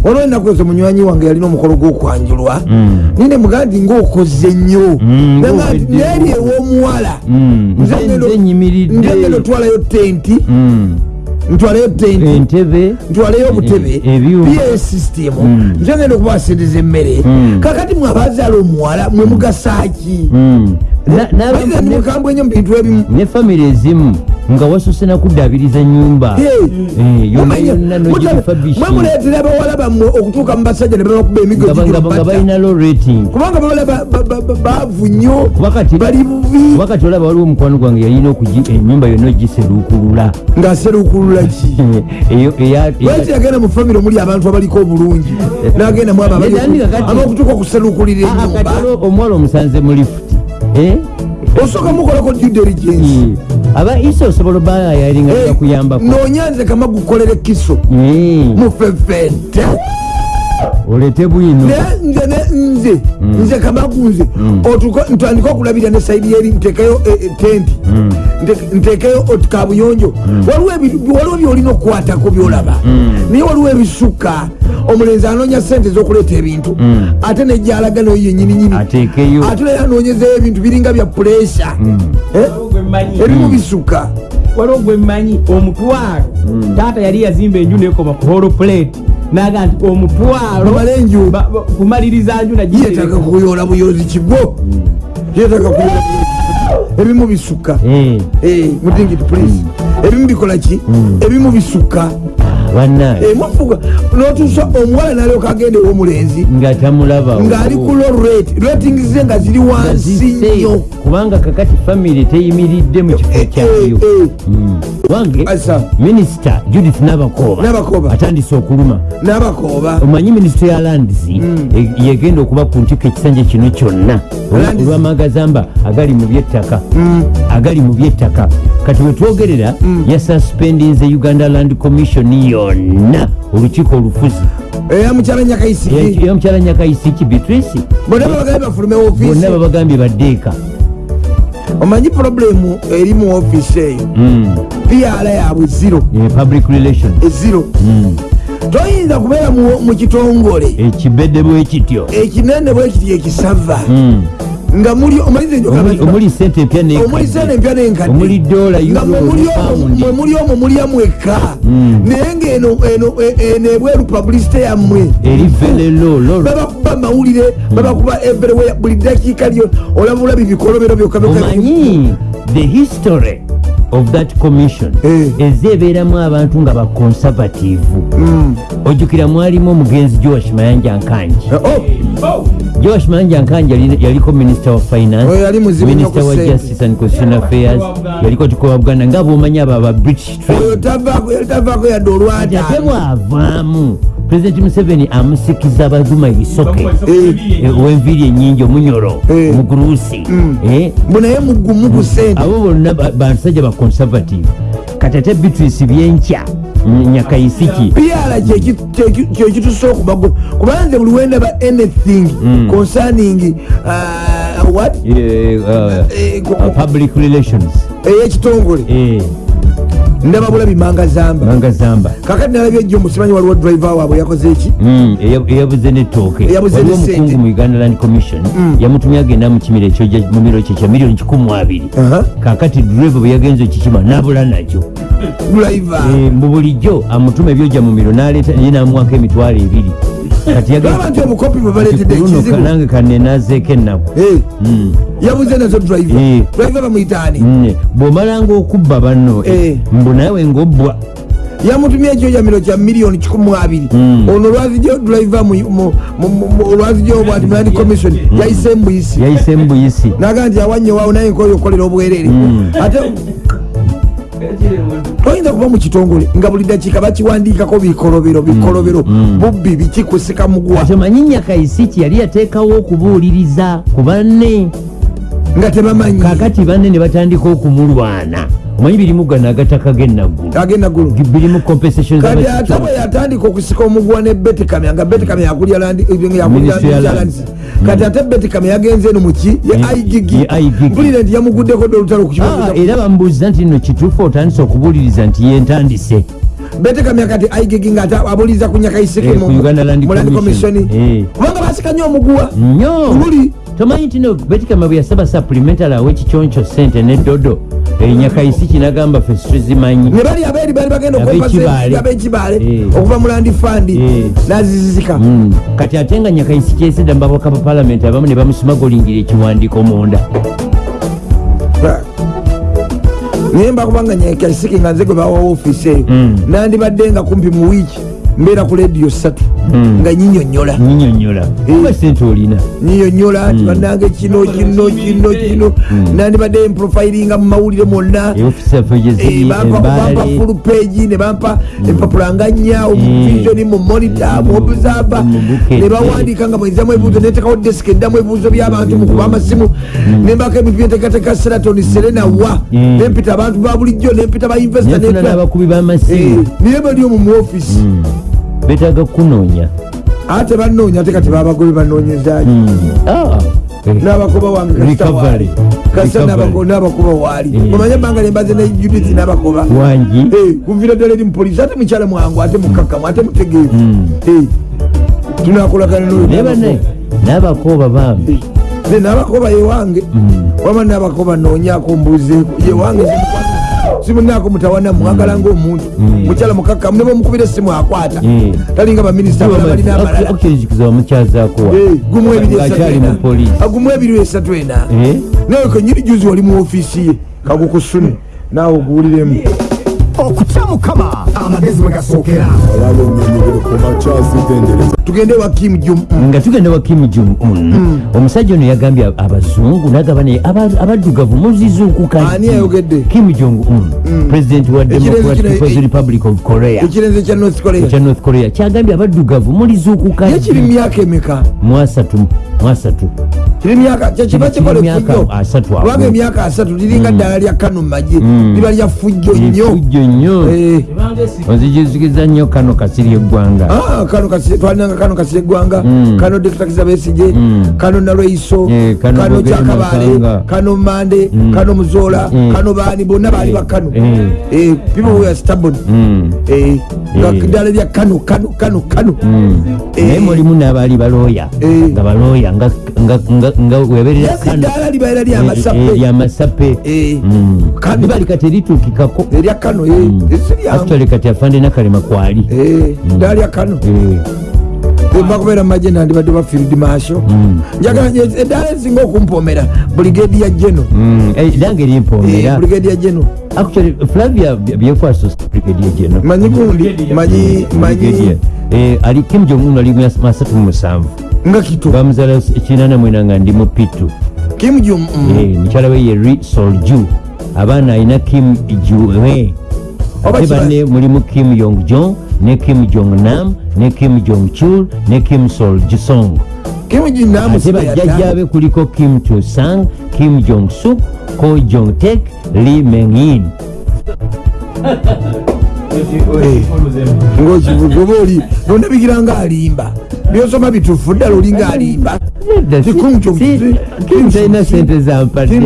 Olwo ennaku ezo munywanyi wange yalina omukolo gw'okwanjulwa. Nine mugaa nti ngaokoze nnyo. neeri ew'omuwala nze ngendo twalayo tenti Ntwalayo tenti entebe ntwalayo obutebe E- ebyuma. pa system Mm. nze ngenda okubasendeza emmere Mm. kakati mwe abazaala omuwala mwe mugasaaki Mm. Mukambwe nnyo mu bintu ebimu ne famire ezimu nga wasose nakuddaabiriza nyumba Hey. Eh, yonna yonna mwe nogifabishi muleetera abawala bammwe okutuuka mu basajja ne babakuba emigo nga gigulubata balina low rating kubanga bawala ba- ba- ba- ba- baavu nnyo bali bubi kuba kati olaba waliwo omukwano gwange yalina okugi enyumba yonna ogiseruukulula ng'aserukulula ki lwaki yagenda mu famire omuli abantu abaliko obulungi n'agendamu kati- abaokutuuka Ah, ah, enyumba waliwo omuwala omusanze mu lifuti Eh? osooka mukolako due diligence aba isa osobola obayayalinga Eh, bakuyambako noonya nze kama gukolere kiso. Mufefente olete bwino. Nze ne nze nze kamagu nze otuko- ntandika okulabira ne saidi yeri ntekeyo eh, eh, tenti. Nte- ntekeyo kabuyonjo. Waliwo byolina okukwatako byolaba. Naye waliwo ebisuka omulenzi anoonya sente zokuleeta ebintu. Ate nejalaga nayo yenyininyini ateekeyo. Ate naye anoonyezeyo ebintu biringa bya puresha ebimu bisuka waliwo gwemmanyi omutwalo. Taata yali yazimba enju nekoma ku holo plate naga nti omutwalo kumaliriza nju yetaka kuyola buyozi kigo. Yetaka kuyola ebimu bisuka. Eh, Eh, mutingiti please. Ebimu bikola ki? Ebimu bisuka bannaye Eh, notuusa omuwala nalyoka agenda ew'omulenzi nga tamulaba ng'ali ku low rate. Rating ze nga ziri wansi nnyo. Kubanga kakati famiry teyimiridde mu kifo Eh, kyayo eh, eh. Mm. wange minisita judith nabakoba Nabakoba. atandise okuluma. N'abakooba omanyi minisita ya landisi e- yegenda okuba ku ntikko ekisanja kino kyonna. Olwamagazamba agali mu byettaka. Agali mu byettaka. Kati wetwogerera yasuspendinze uganda land commission yonna olukiiko olufuzi eya mukyala nyakayisiki yamukyala nyakayisiki beatrice bonna babagabe bafulume bonna ofiisi babagambye baddeeka omanyi problemu eri mu ofiisi eyo. Piala yabwe ziro Eh, public relation eziro toyinza kubeera mu- kitongole ekibedde bwe kityo ekinene bwekiti ekisava. Nga muli omanyize njo Omuli- omuli sente empya omuli nekadde sente empya nenkadde. Omuli dola nga mwe muli omwo- mwe muli omwo mulyamu eka Mm. naye ngaeno eno- e- eno ebweru publicite yammwe. Eri velelo lolo babakuba amawulire babakuba everywhere. Buli dakiika lyo olaba olabi bikolobero byokka byokka omanyi the history of that commission. Eh. ezeebeeramu abantu nga baconservative Mm. ojjukira mwalimu omugenzi joash mayanja nkanji. Oh, joash mayanja nkanji yali- yaliko minister wa finance Oyo yali muzibu nnyo minister ku wa justice and constitutional affairs yaliko tukoba buganda nga bwomanyi abo aba british ate bwavaamu president museveni amusikiza abazuma ebisoke eh, ow'enviiri enyingi omunyolo Eh. omuguruusi eh, mbu naye mugumu ku sente abo bonna ba- basajja ba conservative. Kati ate beatrice byenkya mm, nyakayisiki. Piala kyekitusa okubago kubanze buli wendaba anything Mm. concerning uh, what? Eh, uh, Eh, uh, public relations. Eyekitongole eh, ndaba bulabi manga zamba. Manga zamba. Kakati nalabye ejjo musimanyi waliwo driver waabwe yakoze eki? Mm, eya- eyabuze netooke waliwo omukungu mu uganda land commission yamutumye agenda mu kimiro ekyo mu miro kye kya miliyoni kikumu abiri. Kakati drive bwe yagenza okikima nabula nakyo driver. Eh, mu bulijjo amutuma ebyojja mu miro naleeta ye namuwako emitwalo ebiri laba nti obukopi bwe baleetedde kuluno ekizibu kanange kanenazeeko ennaku Eh, Mm. yabuze nazo driver. Eh. driver bamuyitaani bw'omalanga okubba banno Eh. mbu nawe ng'obbwa. Yamutumye ekyoyamiro kya miliyoni kikumu abiri. Mm. ono olwazijo mu- olwazijo bwati mulandi commission yayise embuyisi. Yayise mu buyisi naga nti awannyo waawo naye nkoyo okolera obwerere. Ate toyinza kuba mu kitongole nga buli dakiika bakiwandiikako bikolobero bikolobero Mm. bubbi bikikusika mugwa ate omanyi nyakayisiki yali yateekawo okubuuliriza ku banne? Nga tebamanyi. Kakati banne ne batandika okumulwana omanyi birimu gano agataka g'enaggulu agenda gulu. Birimu compensation kati ate bwe yatandika okusika omugwa ne betikamya nga betikamya yakulya kati ate betikamya yagenze eno muki ye IGG. mpulire nti yamuguddeko dde olutalo Ah, era bamubuuliza nti nno kituufu otandise okubuuliriza nti yentandise betekamya kati aigigi nga abuliza ku nyakaiseke Eh, Commission. Eh. kubanga basikanye omuguwa nnyo. Luli. tomanyi nti no betikama bwe yasaba supplementary awe ekikyonco sente nedodo enyakayisi kinagamba fe tuzimanyi ne bali abeeri bali bagenda Ab'ekibaale. abekibaale Eh. okuva mu landi fandi Eh. nazizizika Mm. kati ate nga nyakayisi kyesedda mubabaka ba palamenti abamu ne bamusimagolingira ekiwandiiko munda naye mbakubanga nyakaiseke nga nze gwe bawa ofiisi eyo Mm. nandibadde nga kumpi mu wiiki mbeera ku rediyo satu nga nyinyonyola. Nyinyonyola. Eh. nyinyonyola nti bannange kino kino kino kino. Nandibadde mprofiringa mu mawulire ofisi yaffe Eh, gyeziri bampa full page ne bampa empapula nga nnya omuvisioni mu monitor mu obusaba ne bawandiika nga mwezamu ebibuuzo netekawo desika eddamu ebibuuzo by'abantu mu kuba amasimu. Nembako ebintu byenteekateeka seraton serena wa nempita abantu ba bulijjo nempita ba investor Eh, niye bali omwo mu office betaaga kunoonya. Ate banoonya ate kati babagobe banoonyezaki Ah, eh. n'abakoba wange n'abako- n'abakoba waali Eh. omanye ebbanga lembaze ne judith n'abakoba wangi. Eh, kuvira ddala eri mupoliisi ate mukyala mwangu ate mukakamu ate mutegeevu. Eh, tunakolagana naye banne n'abakoba. bambi. N'abakoba yewange wama n'abakoba noonyako mbuzeeko yewange simunaako mutawana mwagala ngaomuntu mukyala mukakamu ne bamukubira essimu akwata. Eh. talinga baminisita balina wa Eh, ebiri esatu ena. Ah, ebiri esatu ena. Eh? nawe kenyini juzi wali mu ofiisi ye kagukusune. Naawe oguwuliremu okutya kama amagezi gasookera makyazigendereza tugende wa kim jum nga tugenda wa kim jum un omusajja ono yagambye abazungu nagamba naye abaddugavu muzizuukuka Ani ayogedde? kim jong un president wa democratic people's republic of korea. ekirenze kya north korea. Kya north korea. Kyagambye abaddugavu mulizuukuka ye kiri myaka emeka? Mwasatu mwasatu kiri myaka kyekiba asatu ago. kubanga emyaka asatu liringa ddala lya kano mumagye liba lya fujjo nnyo Eh, onzijuzikiza nnyo kano kasiri eggwanga ah, kano twalinanga kano kasira eggwanga Mm. kano dekitakiza besije Mm. kano nalweiso Eh, kano kyakabaale kano mande kano muzola Mm. kano baani bonna baali bakano Eh. Eh, people were stubborn. Eh, nga Eh. ddala lya kano kano kano kano Eh. naye mulimu n'abaali balooya Eh. nga balooya nga- nga- nga- nga weberera yasi kano ddala libaera Eh, lyamasape lyamasape Eh. Kano. libali kati erituukikako erya kano eh, esiryamu actually kati afande nakalema kwali Eh, ddala lya kano Eh, emba kubeera mumagye nandibadde ba field masho njagala nje- eddala esinga okumpomera. Brigade ya geno mm, eh, nange limpoomera brigade ya geno actually flavia byekwaso brigadier general manyi gundi manyi manyi Brigadier. Eh, ali kim jong un ali mu asatu mu musanvu nga kito. Bamuzala kinana mwena nga ndi mu pitu. Kim jong un Eh, mukyala we ye ri solju abaana alina kim jue Oba ate banne mulimu kim yong jong ne kim jong nam ne kim jong chul ne kim sol jisong ate bajjajjabe kuliko kim chusang kim jong suk ko jong tek li mengin ngaokivuga oba oli nondabigira nga alimba. Byosoma bitufu ddala olinga alimba. Talina sente zampadde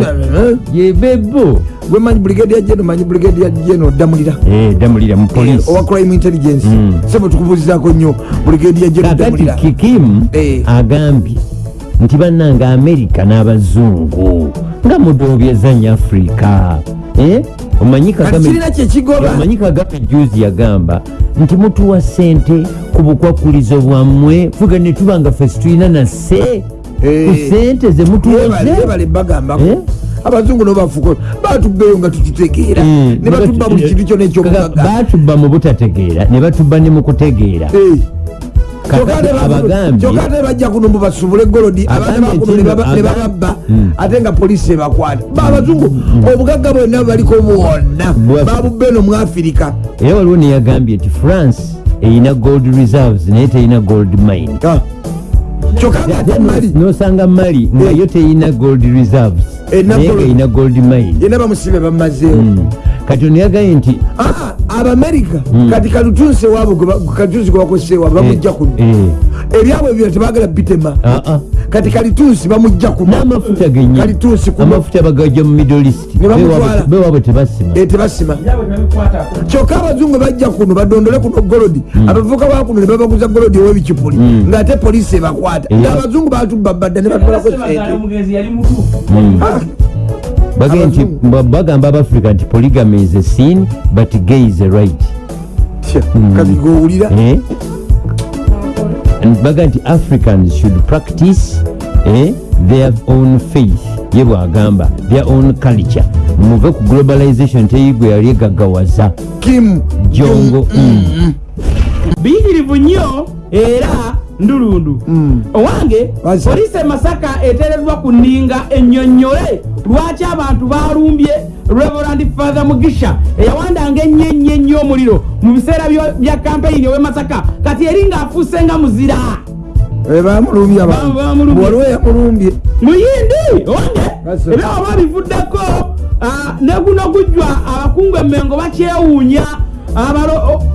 yebebo gwe manyi brigade ya geno manyi brigade ya geno damulira damulira mu polisi owa crime intelligence. Mm. sebo tukubuuzizaako nnyo brigade ya kakati damulira kikim Eh. agambye nti bannanga amerika n'abazungu nga mudobyezanya afrika Eh? Omanyi Kagame- juzi yagamba nti mutuwa sente ku bukwakulizo bwammwe fuga ne tuba nga ffe situlina nase Eh. ku sente ze mutuwoze yebale bagambako Eh? abazungu nobafuko batubbeeyo nga tututegeera Eh, ne batubba buli kintu kyona ekyobugaga batubba mu butategeera ne batubba ne mu kutegeera Eh. Kyokka ate bajja kuno mbu basubule golodi abaana Agambye bakuno ne kino, baba- ne aga- bababba Mm. ate nga poliisi ebakwata. Baabazungu obugagga bwonna baliko bwonna. Bwa- babubbe eno mu afirika era waliwo neyagambye nti france eyina gold reserves naye teyina gold mine. Ah. nosanga mali nga Eh. teyina gold reserves Erina naye gold- eyina gold mine. Yena bamusibe bamazeewo. Kati ono yagambye nti Ah, abamerika. Mm. kati kalutunsi waabo kalutunsi gwebakosewa bamujja kuno. Eh, ebyabwe byo tebagala bitema. Ah, ah. kati kalitunsi bamujja kuno. N'amafuta genye Kalituusi kuno. amafuta bagajja mu middle east. Bewaabwe tebasima. Tebasima. Kyokka abazungu bajja kuno badondole kuno golodi. Abavuka bakuno ne babaguza golodi owebikipuli ngaate poliisi ebakwata. Ngaabazungu batubba badda ne batwalako sente bagamba abafrika nti polygamy is a sin but gay is a right. Tya, kati gowulira Eh? And baga nti africans should practice eh, their own faith. Ye bwagamba their own culture. Muve ku globalization teyigwe yali egaggawaza. Kim jongo mm. biyitirivu nnyo era ndulundu. Mm. owange poliisi e masaka eteereddwa ku nninga ennyonnyole. Lwaki abantu balumbye reverand father mugisha eyawandanga ennyo ennyo ennyo omuliro mu biseera bya kampeyini ow'e masaka. Kati eri ng'afuuse nga muzira. Bamulumbye Ba- bamulumbye. waliwo yamulumbye muyindi owange? Oba bivuddeko ne guno gujjwa abakungu emmengo bakyewuunya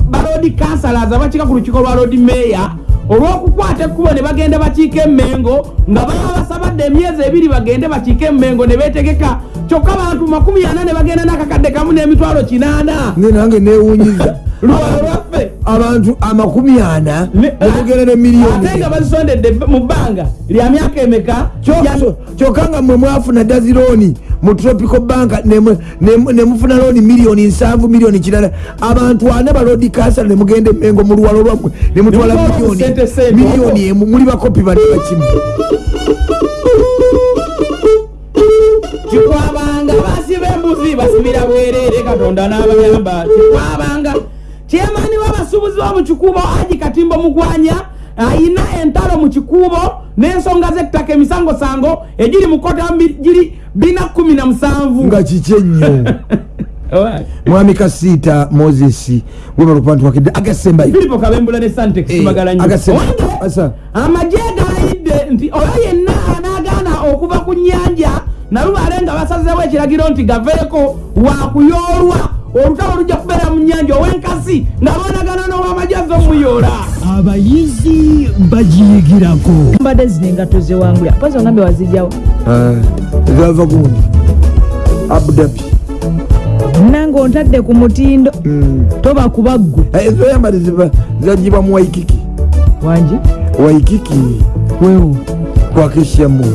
balodi kansalas abakiika ku lukiiko lwa lodi meeya olw'okukwata ekkubo ne bagenda bakiika emmengo nga baba basabadde emyezi ebiri bagende bakiika emmengo ne beetegeka kyokka abantu makumi ana ne bagenda n'akakadde kamu n'emitwalo kinaana. Ne nange newunyiza. Luwalo lwaffe. Abantu amakumi ana Ne- nemugenda ne ate miliyoni nga bazisondedde mu bbanga lya myaka emeka? Kyo- kyokka nga mwe mwafuna dazirooni mu tropical bank nemu- nemu- nemufuna looni miliyoni nsanvu miliyoni kirala abantu ana balodi kansala nemugenda emengo mu luwalo lwammwe nemutwala miliyoni emu muli bakopi bane bakimu kikwabanga basiba embuzi basibira bwereere katonda n'abayamba. Kikwabanga kyemani w'abasuubuzi bo mu kikuubo aji katimbo mugwanya ayina entalo mu kikuubo n'ensonga z'ettaka emisango sango egiri mu kota giri bina kumi na musanvu. Nga kiki ennyo mwami kasiita moses webalukubantwakidde agasembayo filipo kabembula ne santex Eh, galayidde nti oyo yenna anaagaana okuva ku nnyanja nalubaale nga basazeewo ekiragiro nti gaveeko wakuyoolwa olutalo lujja kubeera mu nnyanja ow'enkasi nga boonagana n'owamagye az'omuyoola abayizi bagiyigirako. Mbadde zino engato zewangulya pozi ongambe wazijjawo zava gundi abudabi nange ontadde ku mutindo toba kuba ggwe ezoyambali zagibwa mu waikiki. Wangi waikiki? Wewo kwakeshamu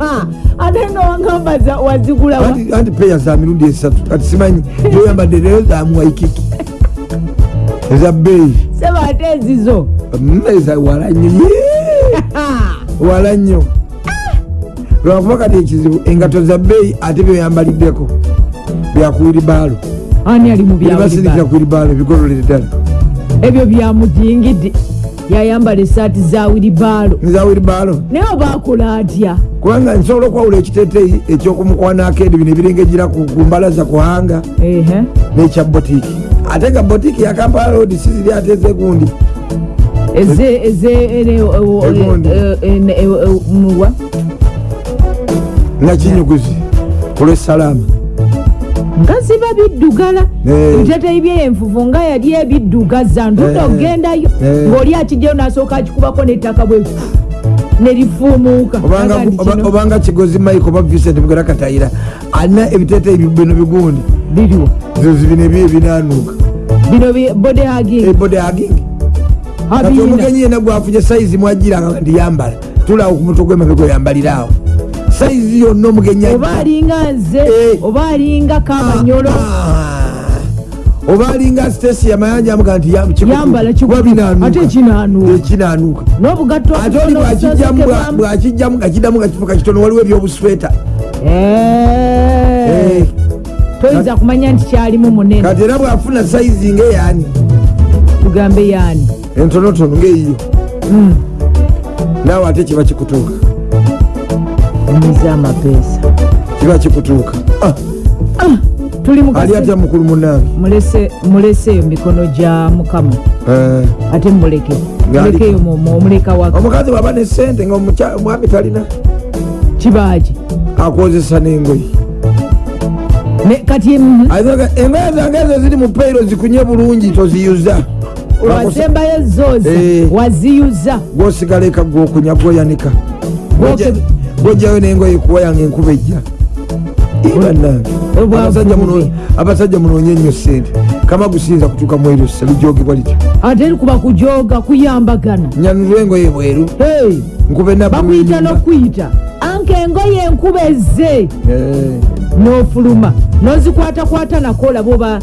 ate nga wangamba wazigulawa. Anti- peya za mirundi esatu kati simanyi zoyambadde leero za mu waikiki eza bbeeyi. Seba ate ezizo. Eza wala nnyo wala nnyo. Lwakuba kati ekizibu engato za bbeeyi ate byoyambaliddeko byakuwiribaalo ani ali mu byawulibalo kuwiribaalo bigololere ddala. Ebyo byamudingidde yayambala esaati za wiribaalo nza wiribaalo naye obakola atya? Kubanga nsobola okwawula ekiteeteeyi ekyokumukwanaako edi bino ebirengegira ku mbalaza kuhanga nekya botiiki ate nga botiiki ya kampala road siziri ate ezegundi. Eze eze ene- nga ziba biddugala. Eh. ebiteteeyi byenfufu nga yali ebiddugaza Eh. ogendayo Eh. ng'oli akijjayo n'asooka akikubako n'ettaka bwe nerifuumuuka. Obanga kigozi mike oba vincent mugera katayira alina ebiteeteeyi bino bigundi. Biriwo zozi bino ebi ebinanuuka bino bi- body hugging. Ebode agingi kati omugenyi yena gwafunye sayizi mwagiranga nti yambala tulaawo ku mutwe gwemabega oyambalirawo sayizi yonna omugenyi oba alinga nze Eh. oba alinga kamanyolo. Ah. oba alinga stesi yamayanja amuga nti ate kinaanuuka ekinanuuka n'obugatto ate oli bwakijjamu nga kiddamu nga kifuka kitono waliwo ebyobusweta. Eh. toyinza kumanya nti kyalimu munene. Kati era bwafuna sayizi ngaeyani tugambe yaani entonotono ngaeyiyo Mm. naawe ate kiba kikutuuka nyiza amapeesa kiba kikutuuka Ah, mu ali atya mukulu munange mulese muleseeyo mikono gya mukama. Eh, ate muleke. Mulekeyo mu- mu- omuleka waka omukazi bwaba ne sente nga omwami talina. Kibaaki akozesa n'engoyi Ne- kati engoye zange ezo ziri mu peiro zikunye bulungi toziyuza. Wasembayo zooza Eh. waziyuza. Gwosigala eka gwokunya gwoyanika Gwojjayo n'engoye kuwa yange enkuba ejja. Bubi. abasajja munoonye ennyo sente kama gusinza kutuuka mwerusa lijogebwa lityo ate likuba kujoga kuyambagana. Nyanulwa engoye bweru. Bakuyita n'okuyita. Anka engoye enkuba ezze. N'ofuluma. N'ozikwatakwata nako olaba oba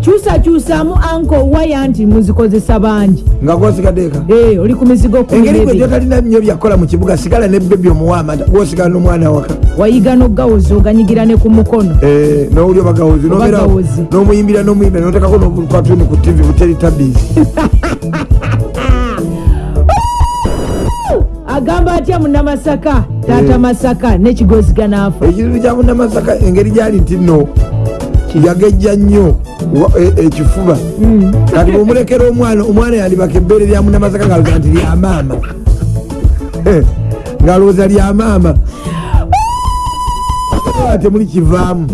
kyusakyusamu anko waya nti muzikozesa bangi. Nga gwosigaddeka Eh, oli ku mizigo engeri gwe gyotalina nnyo byakola mu kibuga sigala ne bebi omuwamata gwosigala n'omwana waka wayiga n'ogawozi oganyigira ne ku mukono. Eh, nowuli obagawozi n'omuyimbira n'omuyimbira notekako n'okatuni ku tv buteri tabizi agamba atya munnamasaka taata Eh. masaka nekigoziga naafa ekizibu kya munnamasaka engeri gyali nti nno yagejja nnyo ekifuba kati bwomulekera omwana omwana yandibaka ebbeere lya munnamasaka ngaalooza nti lya maama. Eh, ngaalowooza lya maama. Ah, temuli kivaamu.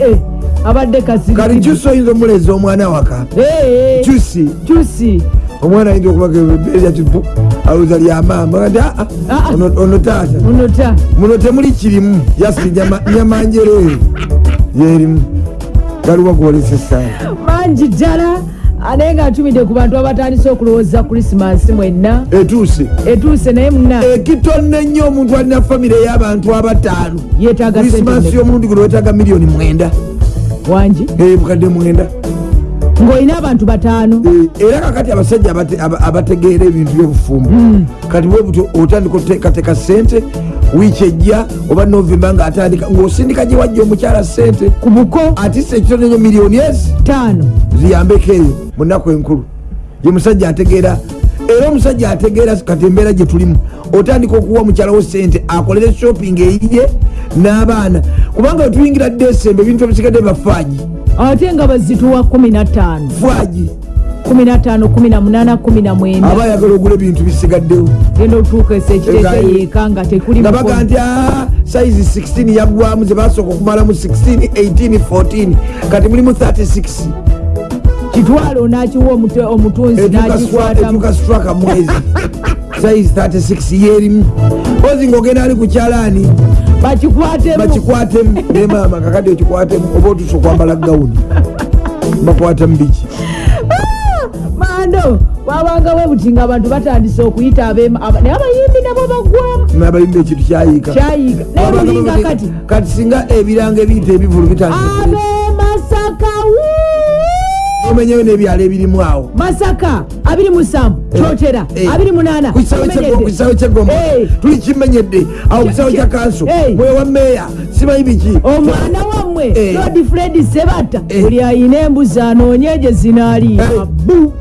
Eh, abadde kasiri kyusi oyinza omuleza omwana waka kyusi kyusi omwana ayinza lyakyo alowooza lya maama ati aa Ah, ah. ono ono taata. Muno temuli kirimu. Yasi nyamanjereere yerimu galiwa gwolesa esaala mangi ddala naye nga ntumidde ku bantu abatandise okulowooza krisimansi mwenna. Etuuse. Etuuse naye muna. Ekitonne nnyo omuntu alina famire ey'abantu abataano. Yeetaaga krisimansi sente y'omulundi guno wetaaga miliyoni mwenda. Wangi? Eh, bukadde mwenda ng'olina abantu bataano. Eh, era kakati abasajja abate- aba- abategeera ebintu byobufumbo kati bwe butyo otandika oteekateeka sente wiiki ejja oba novemba ngaatandika ng'osindika gye wajja omukyala sente ku buko. Atise ekitonne nnyo miliyoni ezi taano. Ziyambeko eyo mu nnaku enkulu. Ye musajja ategeera era omusajja ategeera kati embeera gye tulimu otandika okuwa mukyalawo sente akolere shopping eyiye n'abaana. Kubanga wetuyingira desemba ebintu ebisigadde bafaaji ate nga bazituwa 15 fwaji 15 18 19 aba ayagala ogula ebintu bisigaddewo. Genda otuukesa ekiteeka Nga- yeeka nga tekuli nga mukono. baga nti "Ah, sayizi 16 yaggwamu zebasooka okumalamu 16 18 14 kati mulimu 36 kitwale onakiwa omute- omutunzi nakikwatamu etuka straka mwezi sayizi 36 yerimu ozi ngaogenda ali ku kyalaani bakikwatemu. Bakikwatemu. Ne maama kakati okikwatemu oba otusa okwambala gawuni. Bakwatamu biki? Mando wabanga bwe buti nga abantu batandise okuyita naye abayimbi nabo bagwamu nabalimba ekintu kyayiika. Kyayiga naye lulinga kati. kati singa ebiranga ebiyita ebivulu bitandika abemasaka omenyeyo n'ebyalo ebirimu awo. Masaka 27 kyotera Eh. 28 ku kisaawe ky'Egomba- Eh. tuli kimenyedde awo ku kisaawe kya kanso Eh. mwewa meeya simanyi biki? Omwana wammwe Eh. lord fred sebata buli ayina embuzi anoonye gye zinaaliira bu.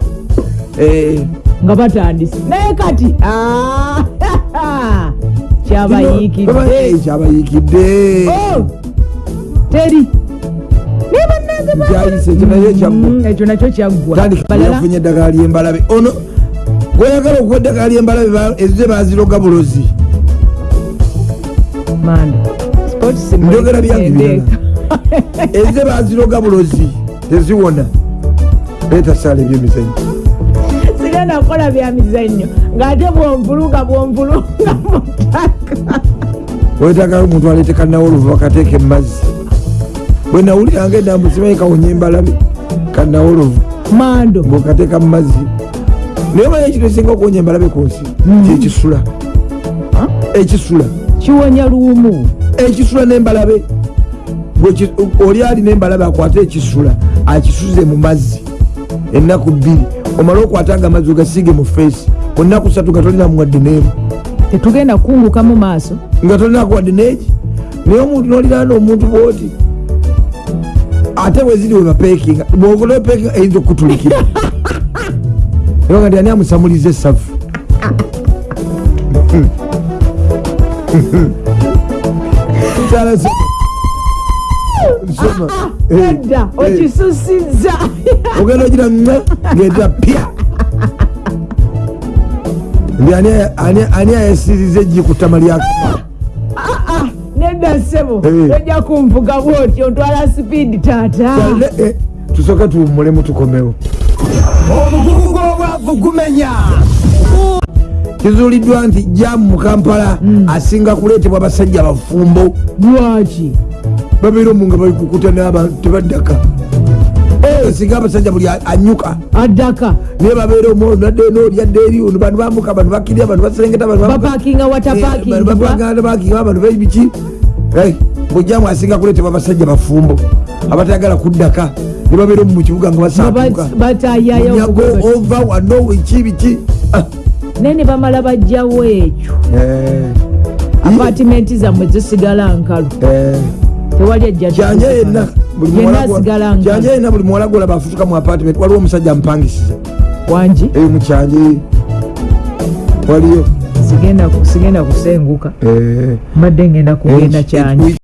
Nga batandise. Naye kati ah, kyabayiikidde. Oh, teri kyayise ekyo naye Mm, ekyo nakyo kyaggwa. Tandika balala. yafunye eddagala lyembalabe ono gweyagala okuwa eddagala lyembalabe ba- ezize baziroga bulozi. Njogera byange mwende. ezize baziroga bulozi teziwona. Leeta saala ebyemizanyo sira nakola bya mizannyo. Ng'ate bwonvulunga bwonvulunga mutaka wetagala omuntu aleete kanawoluvu bakateeka emazzi bwe nawuliranga endambu simanyi kawonya embalabe kanawoluvu mando. bwekateeka mu mazzi. Naye manya ekiro esinga okuwonya embalabe ku nsi kyekisula. Ekisula. Kiwonya luumu. Ekisula n'embalabe oli alina embalabe akwate ekisula akisuze mu mazzi. Ennaku bbiri. Omale okwatanga amazzi ogasiige mu feesi. Mu nnaku satu nga tolinamu wadde neemu tetugenda kukunguka mu maaso. Nga tolinaku wadde neeki naye omuntu noliraana omuntu bwoti ate bweziri we bapekinga bwokola pekinga eyinza okutulikira nga ndi ani amusamuliza esavu edda eh. okisusizza ogenda ogira nga ngenda pya. Ndi ani- ayasiriza ku ttama lyako nedda ssebo tojja kunvuga bwotyo ntwala sipiidi taata. Eh, tusooke tuwummulemu tukomewo. Obugugu bw'obwavu gumenya. Kizuuliddwa nti jamu mu kampala asinga kuleetebwa abasajja bafumbo lwaki? Babeera omu nga balikukuta n'abantu tebaddaka. Eh, singa abasajja buli anyuka. Addaka. Naye babeera omu nadde noolyadde eri ono. Bantu bambuka bantu bakirya bantu baserengeta bantu bambuka. bapakinga Eh, watapakingibwa bapakinga abantu bebiki bujjamu asinga kuleetebwa abasajja bafumbo abatayagala kuddaka ne babeera mu kibuga nga Nga basatuka bas- batayayo munyago ova wano wiki biki Ah, naye ne bamala bajjawo ekyo. Eh, apatimenti zammwe zisigala nkalu. Eh. tewali ajja kyanje yenna buli yenna buli muwala golaba afutuka mu apartment waliwo omusajja amupangisiza wangi? Eyo mukyanje waliyo sigenda kusenguka eh. mbadde ngenda kugenda Eh, kyanje